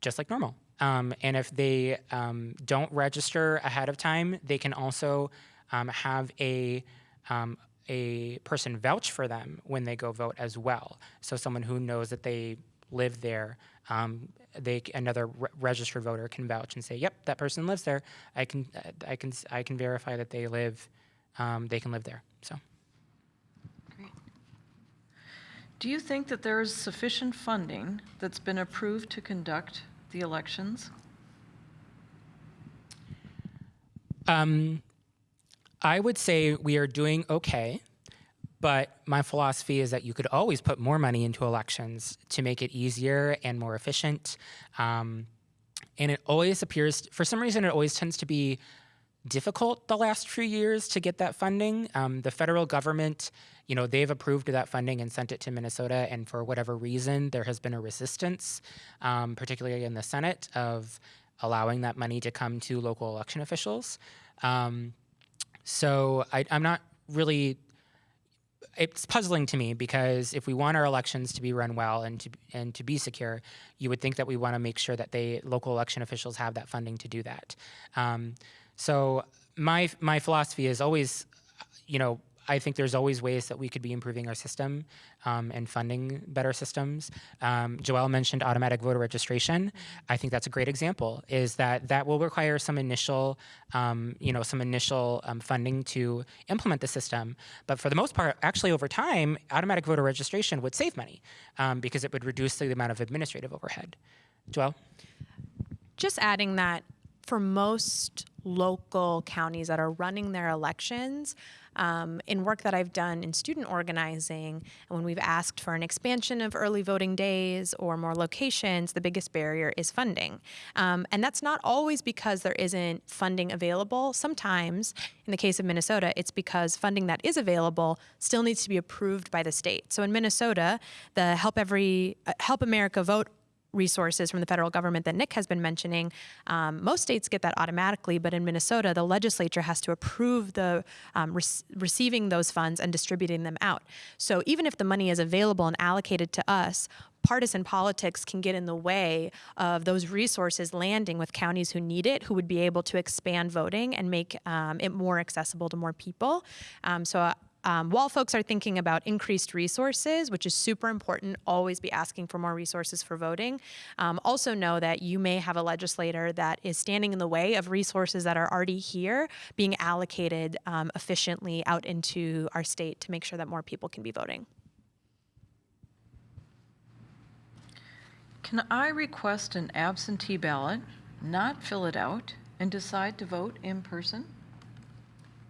just like normal. Um, and if they um, don't register ahead of time, they can also um, have a um, a person vouch for them when they go vote as well. So someone who knows that they live there, um, they another re- registered voter can vouch and say, "Yep, that person lives there. I can I can I can verify that they live um, they can live there." So. Do you think that there is sufficient funding that's been approved to conduct the elections? Um, I would say we are doing okay, but my philosophy is that you could always put more money into elections to make it easier and more efficient. Um, and it always appears, for some reason, it always tends to be difficult the last few years to get that funding. Um, the federal government, you know, they've approved that funding and sent it to Minnesota, and for whatever reason, there has been a resistance, um, particularly in the Senate, of allowing that money to come to local election officials. Um, so I, I'm not really. It's puzzling to me because if we want our elections to be run well and to and to be secure, you would think that we want to make sure that they local election officials have that funding to do that. Um, so my my philosophy is always, you know, I think there's always ways that we could be improving our system um, and funding better systems. Um, Joelle mentioned automatic voter registration. I think that's a great example. Is that that will require some initial, um, you know, some initial um, funding to implement the system. But for the most part, actually, over time, automatic voter registration would save money um, because it would reduce the amount of administrative overhead. Joelle. Just adding that for most local counties that are running their elections, um, in work that I've done in student organizing, and when we've asked for an expansion of early voting days or more locations, the biggest barrier is funding. Um, and that's not always because there isn't funding available. Sometimes, in the case of Minnesota, it's because funding that is available still needs to be approved by the state. So in Minnesota, the Help Every uh, Help America Vote resources from the federal government that Nick has been mentioning, um, most states get that automatically, but in Minnesota, the legislature has to approve the um, rec- receiving those funds and distributing them out. So even if the money is available and allocated to us, partisan politics can get in the way of those resources landing with counties who need it, who would be able to expand voting and make um, it more accessible to more people. Um, so. Um, while folks are thinking about increased resources, which is super important, always be asking for more resources for voting. Um, also, know that you may have a legislator that is standing in the way of resources that are already here being allocated um, efficiently out into our state to make sure that more people can be voting. Can I request an absentee ballot, not fill it out, and decide to vote in person?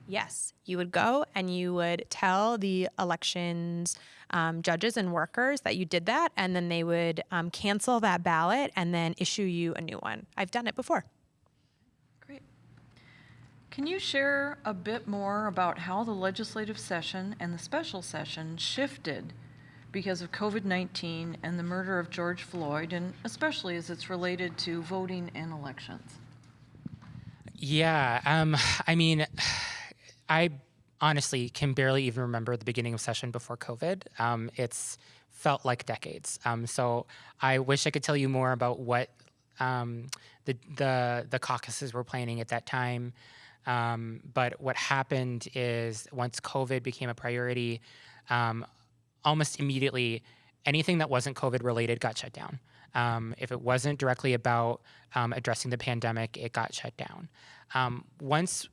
Yes, you would go and you would tell the elections um, judges and workers that you did that, and then they would um, cancel that ballot and then issue you a new one. I've done it before. Great. Can you share a bit more about how the legislative session and the special session shifted because of COVID 19 and the murder of George Floyd, and especially as it's related to voting and elections? Yeah, um, I mean, I honestly can barely even remember the beginning of session before COVID. Um, it's felt like decades. Um, so I wish I could tell you more about what um, the, the the caucuses were planning at that time. Um, but what happened is once COVID became a priority, um, almost immediately anything that wasn't COVID related got shut down. Um, if it wasn't directly about um, addressing the pandemic, it got shut down. Um, once,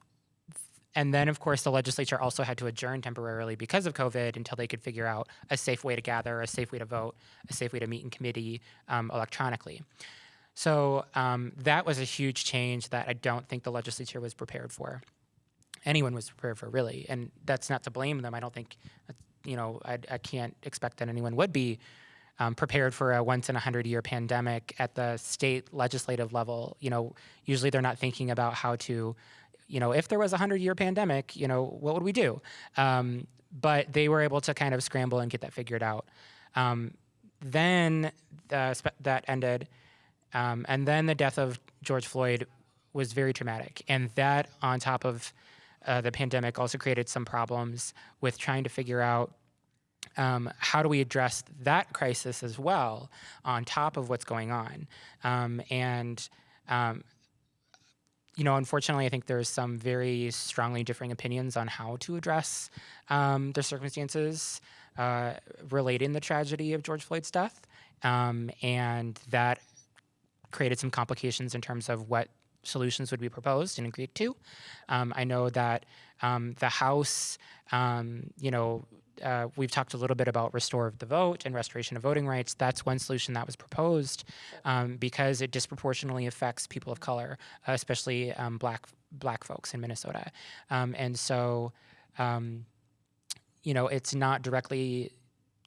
and then of course the legislature also had to adjourn temporarily because of COVID until they could figure out a safe way to gather, a safe way to vote, a safe way to meet in committee um, electronically. So um, that was a huge change that I don't think the legislature was prepared for. Anyone was prepared for really, and that's not to blame them. I don't think you know, I, I can't expect that anyone would be um, prepared for a once in a hundred year pandemic at the state legislative level. You know, usually they're not thinking about how to, you know, if there was a hundred year pandemic, you know, what would we do? Um, but they were able to kind of scramble and get that figured out. Um, then the, that ended, um, and then the death of George Floyd was very traumatic, and that on top of uh, the pandemic also created some problems with trying to figure out um, how do we address that crisis as well on top of what's going on. Um, and um, you know, unfortunately, I think there's some very strongly differing opinions on how to address um, the circumstances uh, relating the tragedy of George Floyd's death, um, and that created some complications in terms of what solutions would be proposed and agreed to. Um, I know that um, the House, um, you know, uh, we've talked a little bit about restore of the vote and restoration of voting rights. That's one solution that was proposed um, because it disproportionately affects people of color, especially um, black black folks in Minnesota. Um, and so, you know, it's not directly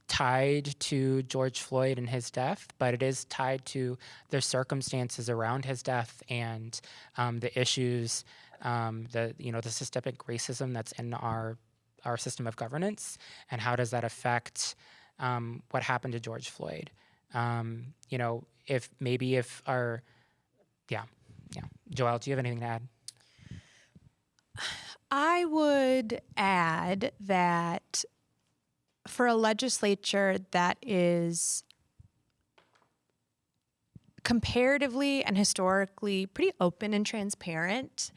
tied to George Floyd and his death, but it is tied to the circumstances around his death and um, the issues, um, the you know the systemic racism that's in our our system of governance, and how does that affect um, what happened to George Floyd? Um, you know, if maybe if our yeah yeah, Joelle, do you have anything to add? I would add that for a legislature that is comparatively and historically pretty open and transparent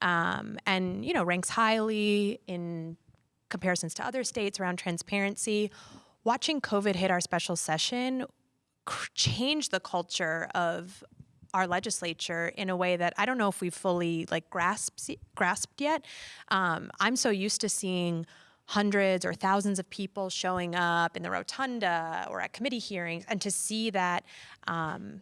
um, and you know ranks highly in comparisons to other states around transparency watching covid hit our special session changed the culture of our legislature in a way that I don't know if we've fully like grasped grasped yet. Um, I'm so used to seeing hundreds or thousands of people showing up in the rotunda or at committee hearings, and to see that um,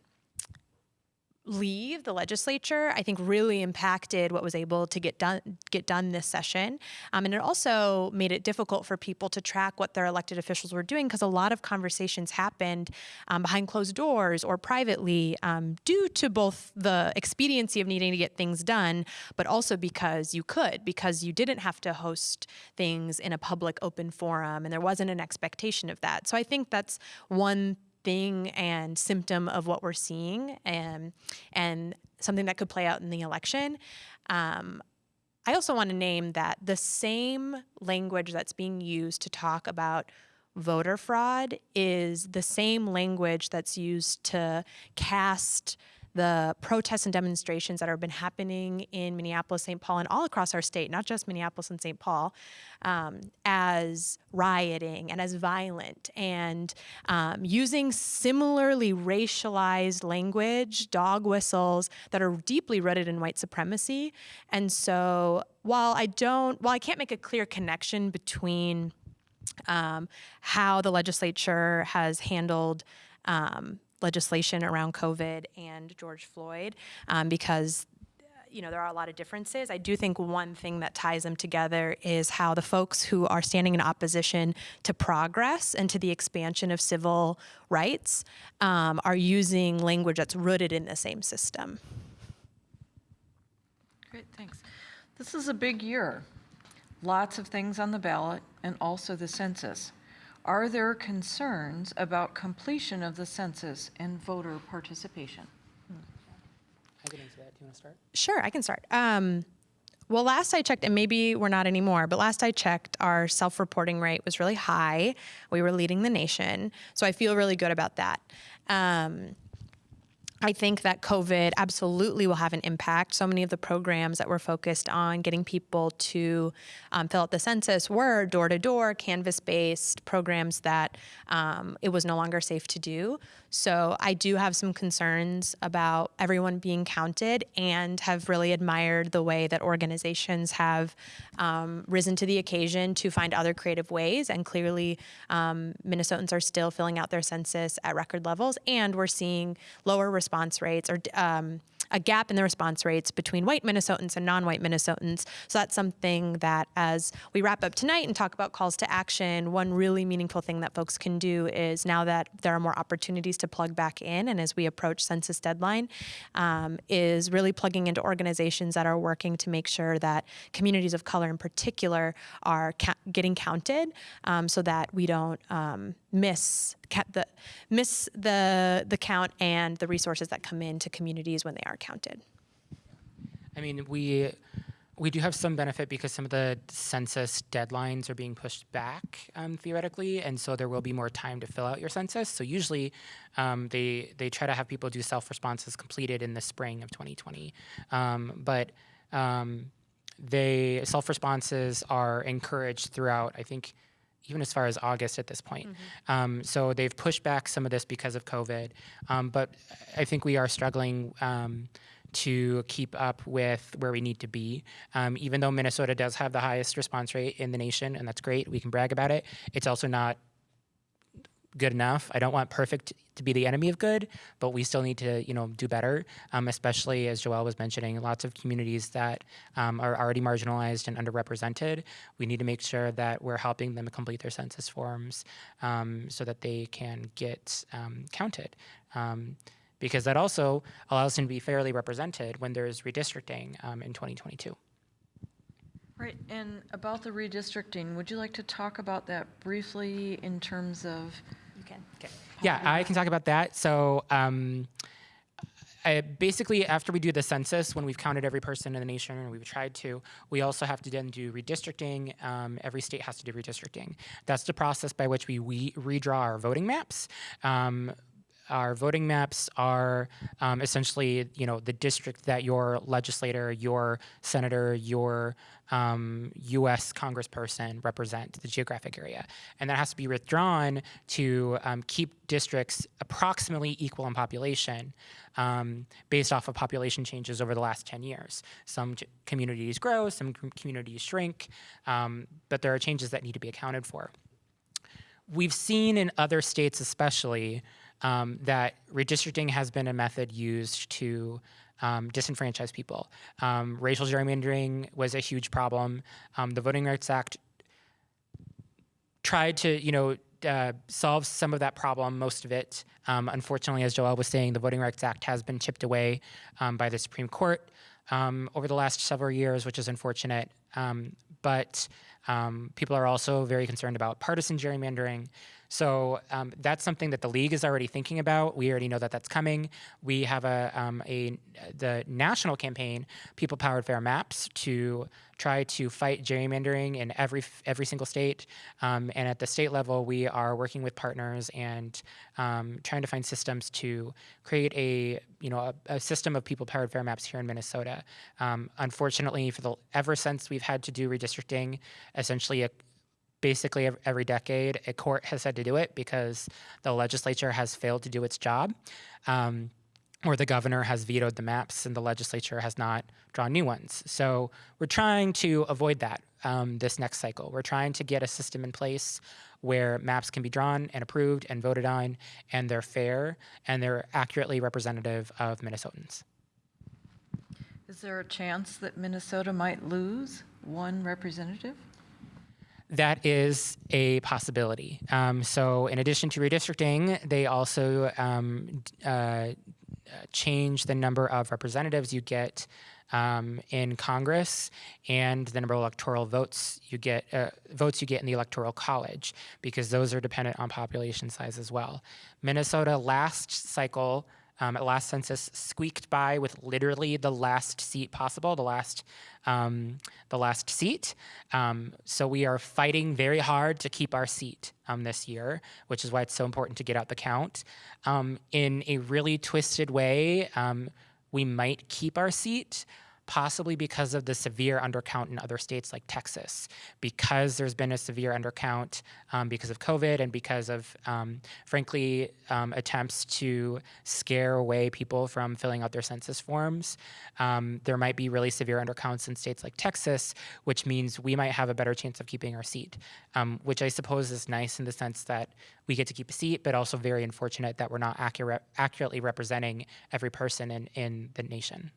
leave the legislature, I think really impacted what was able to get done get done this session. Um, and it also made it difficult for people to track what their elected officials were doing because a lot of conversations happened um, behind closed doors or privately um, due to both the expediency of needing to get things done, but also because you could, because you didn't have to host things in a public open forum and there wasn't an expectation of that. So I think that's one thing and symptom of what we're seeing and and something that could play out in the election. Um, I also want to name that the same language that's being used to talk about voter fraud is the same language that's used to cast the protests and demonstrations that have been happening in Minneapolis, St. Paul, and all across our state, not just Minneapolis and St. Paul, um, as rioting and as violent, and um, using similarly racialized language, dog whistles that are deeply rooted in white supremacy. And so, while I don't, while I can't make a clear connection between um, how the legislature has handled um, legislation around COVID and George Floyd um, because you know there are a lot of differences. I do think one thing that ties them together is how the folks who are standing in opposition to progress and to the expansion of civil rights um, are using language that's rooted in the same system. Great, thanks. This is a big year. Lots of things on the ballot and also the census. Are there concerns about completion of the census and voter participation? I can answer that. Do you want to start? Sure, I can start. Um, well, last I checked, and maybe we're not anymore, but last I checked, our self reporting rate was really high. We were leading the nation. So I feel really good about that. Um, I think that COVID absolutely will have an impact. So many of the programs that were focused on getting people to um, fill out the census were door to door, canvas based programs that um, it was no longer safe to do. So I do have some concerns about everyone being counted and have really admired the way that organizations have um, risen to the occasion to find other creative ways. And clearly, um, Minnesotans are still filling out their census at record levels, and we're seeing lower response rates or um, a gap in the response rates between white Minnesotans and non-white Minnesotans. So that's something that as we wrap up tonight and talk about calls to action, one really meaningful thing that folks can do is now that there are more opportunities to plug back in and as we approach census deadline, um, is really plugging into organizations that are working to make sure that communities of color in particular are getting counted um, so that we don't um, miss ca- the miss the the count and the resources that come into communities when they are counted. I mean, we we do have some benefit because some of the census deadlines are being pushed back um, theoretically, and so there will be more time to fill out your census. So usually, um, they they try to have people do self responses completed in the spring of 2020, um, but um, they self responses are encouraged throughout. I think even as far as August at this point. Um, so they've pushed back some of this because of COVID, um, but I think we are struggling um, to keep up with where we need to be. Um, even though Minnesota does have the highest response rate in the nation, and that's great, we can brag about it. It's also not good enough. I don't want perfect to be the enemy of good, but we still need to, you know, do better. Um, especially as Joelle was mentioning, lots of communities that um, are already marginalized and underrepresented. We need to make sure that we're helping them complete their census forms um, so that they can get um, counted. Um, because that also allows them to be fairly represented when there's redistricting um, in 2022. Right, and about the redistricting, would you like to talk about that briefly in terms of. Yeah, I can talk about that. So, um, I, basically, after we do the census, when we've counted every person in the nation, and we've tried to, we also have to then do redistricting. Um, every state has to do redistricting. That's the process by which we, we redraw our voting maps. Um, our voting maps are um, essentially, you know, the district that your legislator, your senator, your um, U.S. congressperson represent, the geographic area, and that has to be withdrawn to um, keep districts approximately equal in population, um, based off of population changes over the last 10 years. Some communities grow, some com- communities shrink, um, but there are changes that need to be accounted for we've seen in other states, especially, um, that redistricting has been a method used to um, disenfranchise people. Um, racial gerrymandering was a huge problem. Um, the Voting Rights Act tried to, you know, uh, solve some of that problem, most of it. Um, unfortunately, as Joelle was saying, the Voting Rights Act has been chipped away um, by the Supreme Court um, over the last several years, which is unfortunate. But people are also very concerned about partisan gerrymandering. So um, that's something that the league is already thinking about. We already know that that's coming. We have a, um, a the national campaign, People Powered Fair Maps, to try to fight gerrymandering in every every single state. Um, and at the state level, we are working with partners and um, trying to find systems to create a you know a, a system of people powered fair maps here in Minnesota. Um, unfortunately, for the ever since we've had to do redistricting, essentially a basically every decade, a court has had to do it because the legislature has failed to do its job. Um, or the governor has vetoed the maps and the legislature has not drawn new ones. So we're trying to avoid that um, this next cycle. We're trying to get a system in place where maps can be drawn and approved and voted on, and they're fair and they're accurately representative of Minnesotans. Is there a chance that Minnesota might lose one representative? That is a possibility. Um, so, in addition to redistricting, they also um, uh, change the number of representatives you get um, in Congress and the number of electoral votes you get uh, votes you get in the electoral college because those are dependent on population size as well. Minnesota last cycle. Um, at last census, squeaked by with literally the last seat possible, the last, um, the last seat. Um, so we are fighting very hard to keep our seat um, this year, which is why it's so important to get out the count. Um, in a really twisted way, um, we might keep our seat, possibly because of the severe undercount in other states like Texas, because there's been a severe undercount um, because of COVID and because of, um, frankly, um, attempts to scare away people from filling out their census forms. Um, there might be really severe undercounts in states like Texas, which means we might have a better chance of keeping our seat, um, which I suppose is nice in the sense that we get to keep a seat, but also very unfortunate that we're not accurate, accurately representing every person in, in the nation.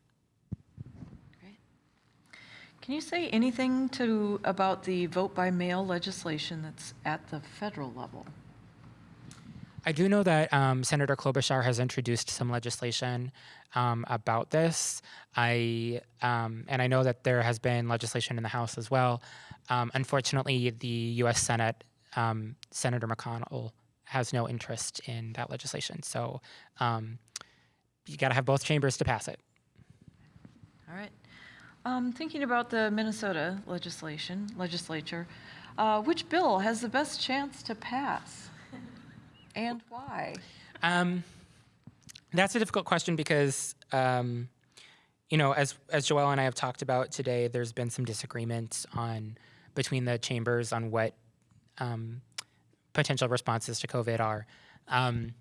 Can you say anything to, about the vote by mail legislation that's at the federal level? I do know that um, Senator Klobuchar has introduced some legislation um, about this. I um, and I know that there has been legislation in the House as well. Um, unfortunately, the U.S. Senate um, Senator McConnell has no interest in that legislation. So um, you got to have both chambers to pass it. All right. Um, Thinking about the Minnesota legislation, legislature, uh, which bill has the best chance to pass? And why? Um, that's a difficult question because, um, you know, as as Joelle and I have talked about today, there's been some disagreements on between the chambers on what um, potential responses to COVID are. Um,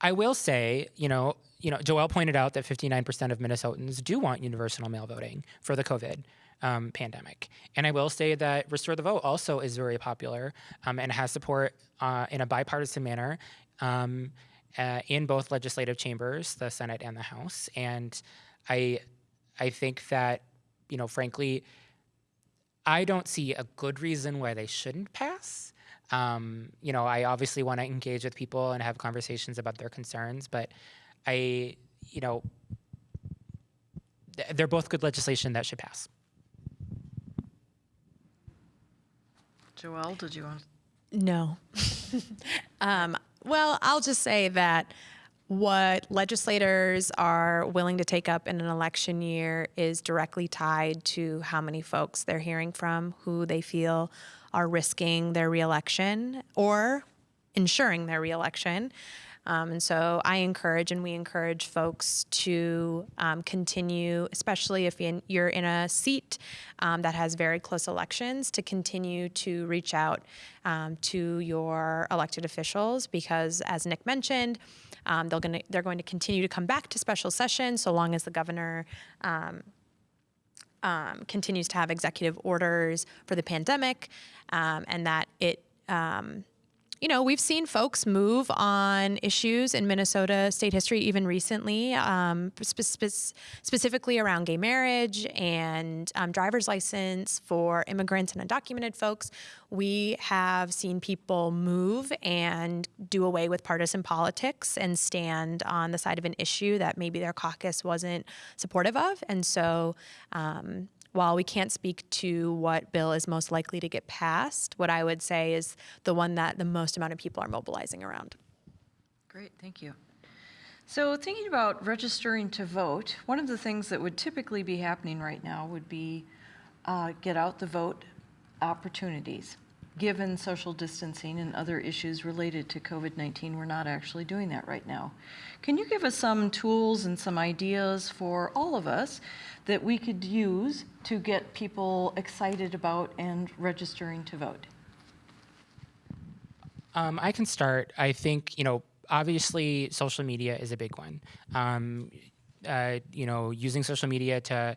I will say, you know, you know, Joelle pointed out that 59% of Minnesotans do want universal mail voting for the COVID um, pandemic. And I will say that Restore the Vote also is very popular um, and has support uh, in a bipartisan manner um, uh, in both legislative chambers, the Senate and the House. And I, I think that, you know, frankly, I don't see a good reason why they shouldn't pass. Um, you know, I obviously want to engage with people and have conversations about their concerns, but I, you know, they're both good legislation that should pass. Joelle, did you want? No. <laughs> um, well, I'll just say that what legislators are willing to take up in an election year is directly tied to how many folks they're hearing from, who they feel are risking their reelection or ensuring their reelection. Um, and so I encourage and we encourage folks to um, continue, especially if you're in a seat um, that has very close elections, to continue to reach out um, to your elected officials because, as Nick mentioned, um, they're going to they're going to continue to come back to special session so long as the governor um, continues to have executive orders for the pandemic, and that it. Um, you know, we've seen folks move on issues in Minnesota state history even recently, um, spe- spe- specifically around gay marriage and um, driver's license for immigrants and undocumented folks. We have seen people move and do away with partisan politics and stand on the side of an issue that maybe their caucus wasn't supportive of. And so, um, while we can't speak to what bill is most likely to get passed, what I would say is the one that the most amount of people are mobilizing around. Great, thank you. So thinking about registering to vote, one of the things that would typically be happening right now would be uh, get out the vote opportunities. Given social distancing and other issues related to COVID-19, we're not actually doing that right now. Can you give us some tools and some ideas for all of us that we could use to get people excited about and registering to vote? Um, I can start. I think, you know, obviously social media is a big one. Um, uh, you know, using social media to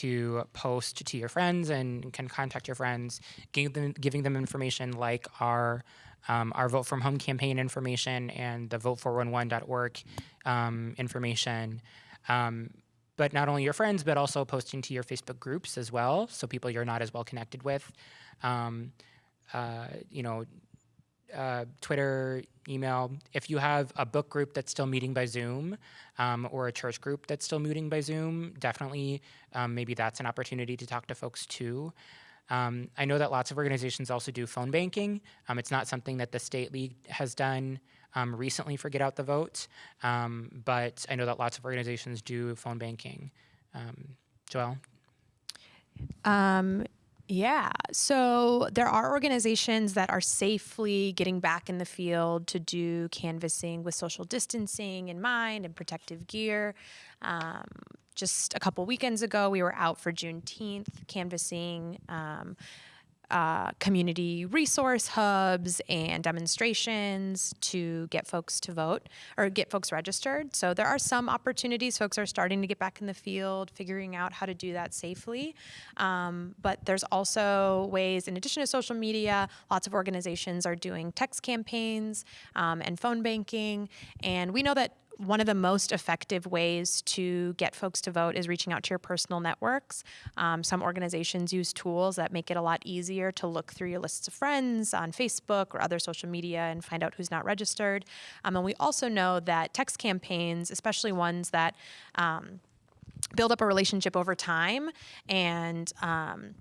to post to your friends and can contact your friends, giving them, giving them information like our um, our Vote from Home campaign information and the vote411.org um, information. Um, but not only your friends, but also posting to your Facebook groups as well, so people you're not as well connected with. Um, uh, you know, uh, Twitter, email. If you have a book group that's still meeting by Zoom um, or a church group that's still meeting by Zoom, definitely um, maybe that's an opportunity to talk to folks too. Um, I know that lots of organizations also do phone banking. Um, it's not something that the state league has done um, recently for Get Out the Vote, um, but I know that lots of organizations do phone banking. Joelle? Yeah. So there are organizations that are safely getting back in the field to do canvassing with social distancing in mind and protective gear. Um, just a couple weekends ago, we were out for Juneteenth canvassing. Um, uh, community resource hubs and demonstrations to get folks to vote or get folks registered. So there are some opportunities. Folks are starting to get back in the field, figuring out how to do that safely. Um, but there's also ways, in addition to social media, lots of organizations are doing text campaigns um, and phone banking. And we know that one of the most effective ways to get folks to vote is reaching out to your personal networks. Um, some organizations use tools that make it a lot easier to look through your lists of friends on Facebook or other social media and find out who's not registered. Um, and we also know that text campaigns, especially ones that um, build up a relationship over time and um,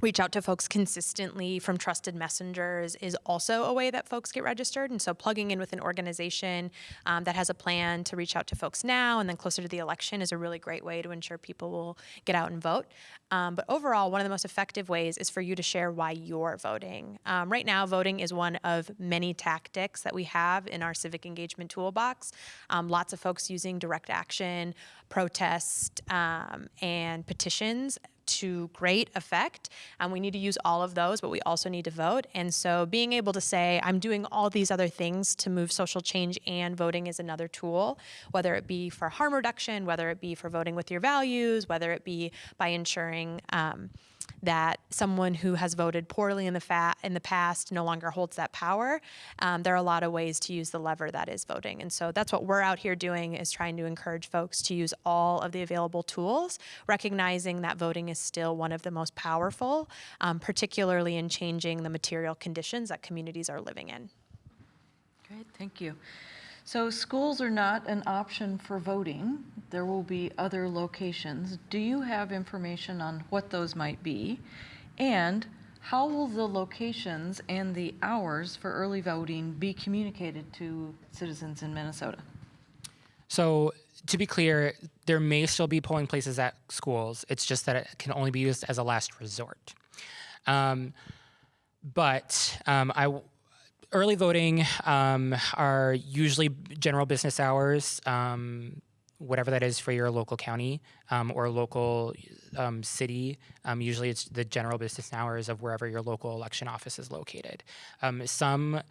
reach out to folks consistently from trusted messengers is also a way that folks get registered. And so plugging in with an organization um, that has a plan to reach out to folks now and then closer to the election is a really great way to ensure people will get out and vote. Um, but overall, one of the most effective ways is for you to share why you're voting. Um, right now, voting is one of many tactics that we have in our civic engagement toolbox. Um, lots of folks using direct action, protest, um, and petitions to great effect. And we need to use all of those, but we also need to vote. And so being able to say, I'm doing all these other things to move social change and voting is another tool, whether it be for harm reduction, whether it be for voting with your values, whether it be by ensuring um, that someone who has voted poorly in the fa- in the past no longer holds that power. Um, there are a lot of ways to use the lever that is voting, and so that's what we're out here doing is trying to encourage folks to use all of the available tools, recognizing that voting is still one of the most powerful, um, particularly in changing the material conditions that communities are living in. Great, thank you. So schools are not an option for voting. There will be other locations. Do you have information on what those might be? And how will the locations and the hours for early voting be communicated to citizens in Minnesota? So to be clear, there may still be polling places at schools. It's just that it can only be used as a last resort. Um, but um, I early voting um, are usually general business hours, um, whatever that is for your local county um, or local um, city. Um, usually it's the general business hours of wherever your local election office is located. Um, some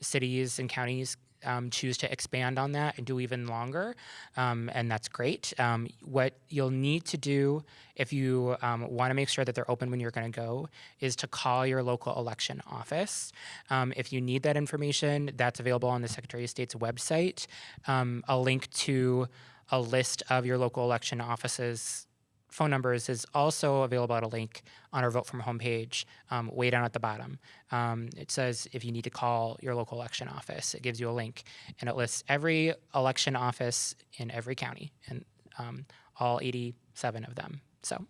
cities and counties um, choose to expand on that and do even longer, um, and that's great. Um, what you'll need to do if you um, want to make sure that they're open when you're going to go is to call your local election office. Um, if you need that information, that's available on the Secretary of State's website. Um, a link to a list of your local election offices phone numbers is also available at a link on our Vote From Home page, um, way down at the bottom. Um, it says if you need to call your local election office, it gives you a link, and it lists every election office in every county, and um, all 87 of them. So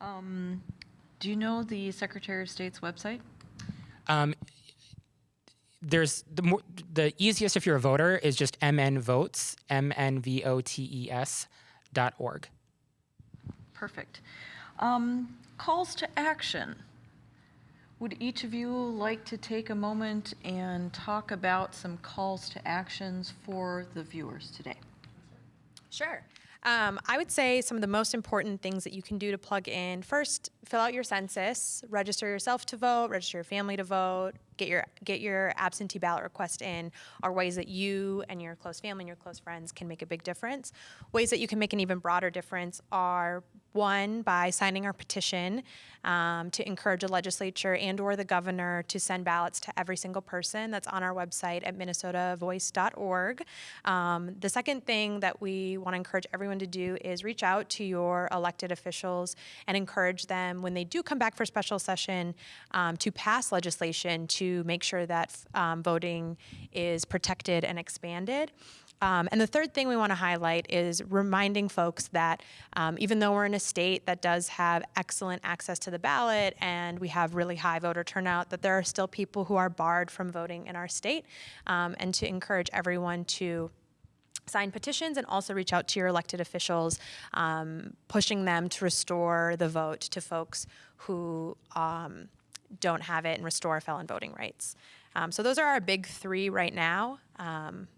Um, Do you know the Secretary of State's website? Um, there's the more, the easiest if you're a voter is just mnvotes, m n v o t e s org. Perfect. Um, Calls to action. Would each of you like to take a moment and talk about some calls to actions for the viewers today? Sure. Um, I would say some of the most important things that you can do to plug in first, fill out your census, register yourself to vote, register your family to vote, get your get your absentee ballot request in are ways that you and your close family and your close friends can make a big difference. Ways that you can make an even broader difference are one by signing our petition um, to encourage the legislature and or the governor to send ballots to every single person that's on our website at minnesotavoice.org um, the second thing that we want to encourage everyone to do is reach out to your elected officials and encourage them when they do come back for special session um, to pass legislation to make sure that um, voting is protected and expanded um, and the third thing we want to highlight is reminding folks that um, even though we're in a state that does have excellent access to the ballot and we have really high voter turnout, that there are still people who are barred from voting in our state, um, and to encourage everyone to sign petitions and also reach out to your elected officials, um, pushing them to restore the vote to folks who um, don't have it and restore felon voting rights. Um, so those are our big three right now. Um.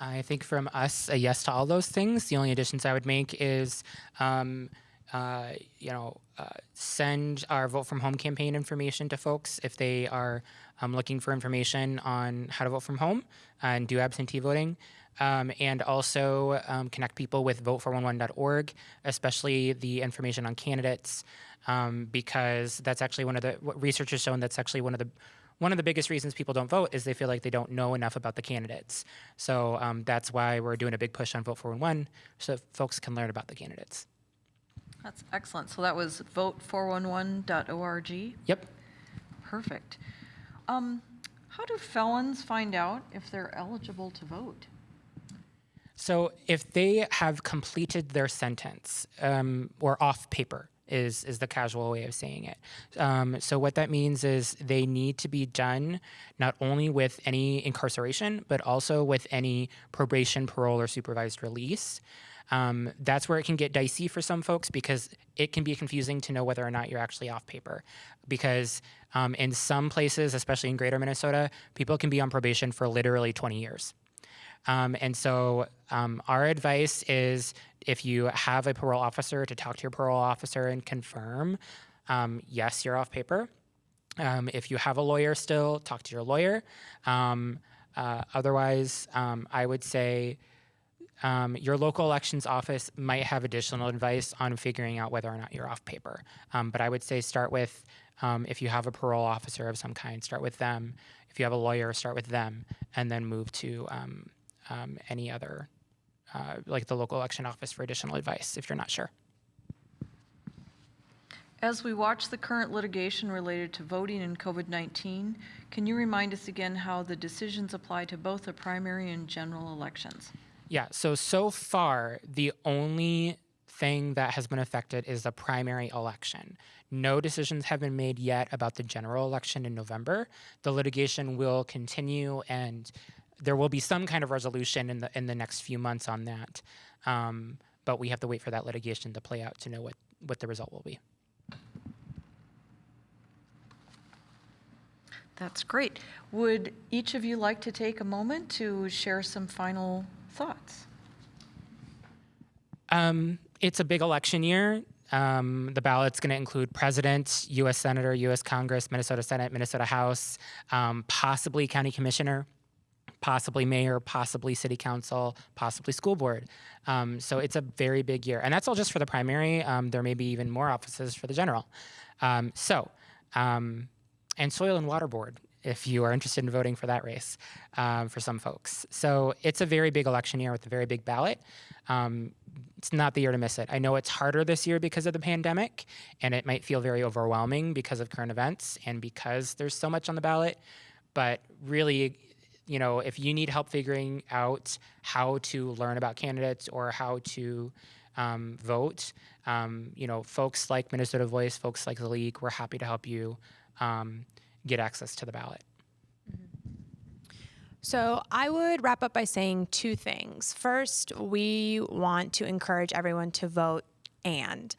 I think from us, a yes to all those things. The only additions I would make is, um, uh, you know, uh, send our vote from home campaign information to folks if they are um, looking for information on how to vote from home and do absentee voting. Um, and also um, connect people with vote411.org, especially the information on candidates, um, because that's actually one of the what research has shown that's actually one of the one of the biggest reasons people don't vote is they feel like they don't know enough about the candidates. So um, that's why we're doing a big push on Vote 411 so folks can learn about the candidates. That's excellent. So that was vote411.org. Yep. Perfect. Um, How do felons find out if they're eligible to vote? So if they have completed their sentence um, or off paper, is is the casual way of saying it. Um, so what that means is they need to be done not only with any incarceration, but also with any probation, parole, or supervised release. Um, that's where it can get dicey for some folks because it can be confusing to know whether or not you're actually off paper. Because um, in some places, especially in greater Minnesota, people can be on probation for literally 20 years. Um, and so um, our advice is if you have a parole officer to talk to your parole officer and confirm, um, yes, you're off paper. Um, if you have a lawyer still, talk to your lawyer. Um, uh, otherwise, um, I would say your local elections office might have additional advice on figuring out whether or not you're off paper. But I would say start with um, if you have a parole officer of some kind, start with them. If you have a lawyer, start with them, and then move to um, um, any other, uh, like the local election office for additional advice if you're not sure. As we watch the current litigation related to voting and COVID-19, can you remind us again how the decisions apply to both the primary and general elections? Yeah, so so far, the only thing that has been affected is the primary election. No decisions have been made yet about the general election in November. The litigation will continue and there will be some kind of resolution in the in the next few months on that. Um, but we have to wait for that litigation to play out to know what, what the result will be. That's great. Would each of you like to take a moment to share some final thoughts? Um, it's a big election year. Um, the ballot's going to include president, U.S. senator, U.S. Congress, Minnesota Senate, Minnesota House, um, possibly county commissioner, possibly mayor, possibly city council, possibly school board. Um, so it's a very big year, and that's all just for the primary. Um, there may be even more offices for the general. Um, so, um, and soil and water board if you are interested in voting for that race um, for some folks. So it's a very big election year with a very big ballot. Um, it's not the year to miss it. I know it's harder this year because of the pandemic, and it might feel very overwhelming because of current events and because there's so much on the ballot. But really, you know, if you need help figuring out how to learn about candidates or how to um, vote. Um, you know, folks like Minnesota Voice, folks like the League, we're happy to help you um, get access to the ballot. So I would wrap up by saying two things. First, we want to encourage everyone to vote and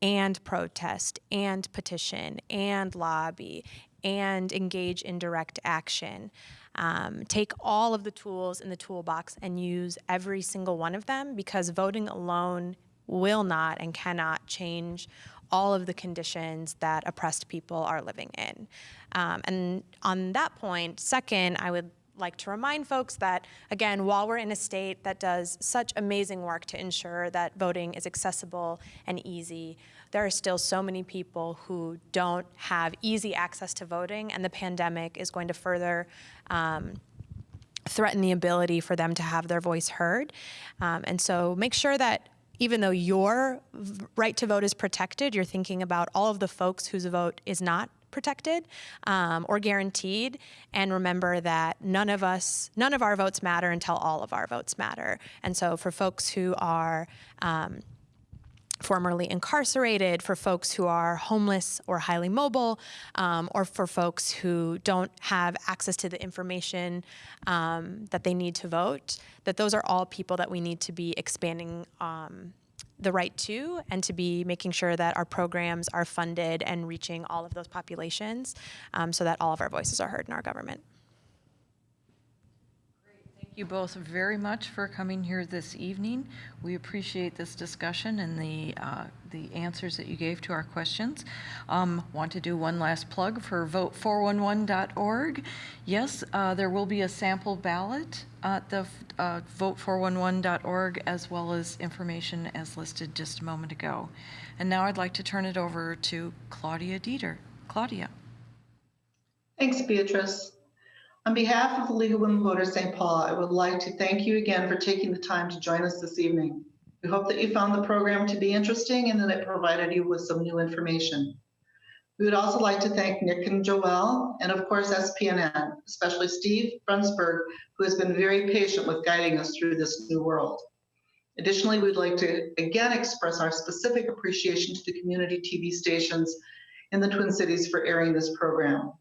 and protest and petition and lobby and engage in direct action. Um, take all of the tools in the toolbox and use every single one of them because voting alone will not and cannot change all of the conditions that oppressed people are living in. Um, and on that point, second, I would like to remind folks that, again, while we're in a state that does such amazing work to ensure that voting is accessible and easy, there are still so many people who don't have easy access to voting, and the pandemic is going to further um, threaten the ability for them to have their voice heard. Um, and so make sure that even though your right to vote is protected, you're thinking about all of the folks whose vote is not protected um, or guaranteed. And remember that none of us, none of our votes matter until all of our votes matter. And so for folks who are um, formerly incarcerated, for folks who are homeless or highly mobile, um, or for folks who don't have access to the information um, that they need to vote, that those are all people that we need to be expanding um, the right to and to be making sure that our programs are funded and reaching all of those populations um, so that all of our voices are heard in our government. You both very much for coming here this evening. We appreciate this discussion and the, uh, the answers that you gave to our questions. Um, Want to do one last plug for vote411.org. Yes, uh, there will be a sample ballot at the uh, vote411.org as well as information as listed just a moment ago. And now I'd like to turn it over to Claudia Dieter. Claudia. Thanks, Beatrice. On behalf of the League of Women Voters St. Paul, I would like to thank you again for taking the time to join us this evening. We hope that you found the program to be interesting and that it provided you with some new information. We would also like to thank Nick and Joelle, and of course SPNN, especially Steve Brunsberg, who has been very patient with guiding us through this new world. Additionally, we'd like to again express our specific appreciation to the community TV stations in the Twin Cities for airing this program.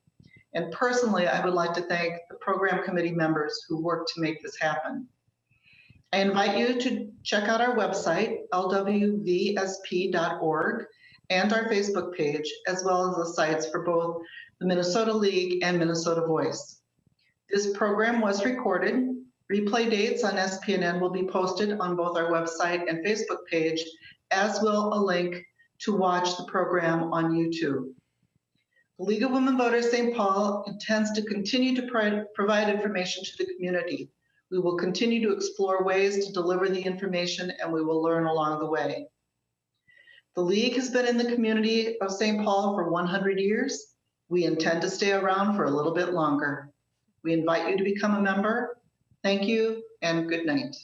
And personally, I would like to thank the program committee members who worked to make this happen. I invite you to check out our website, lwvsp.org, and our Facebook page, as well as the sites for both the Minnesota League and Minnesota Voice. This program was recorded. Replay dates on SPNN will be posted on both our website and Facebook page, as will a link to watch the program on YouTube. The League of Women Voters St. Paul intends to continue to pri- provide information to the community. We will continue to explore ways to deliver the information and we will learn along the way. The League has been in the community of St. Paul for 100 years. We intend to stay around for a little bit longer. We invite you to become a member. Thank you and good night.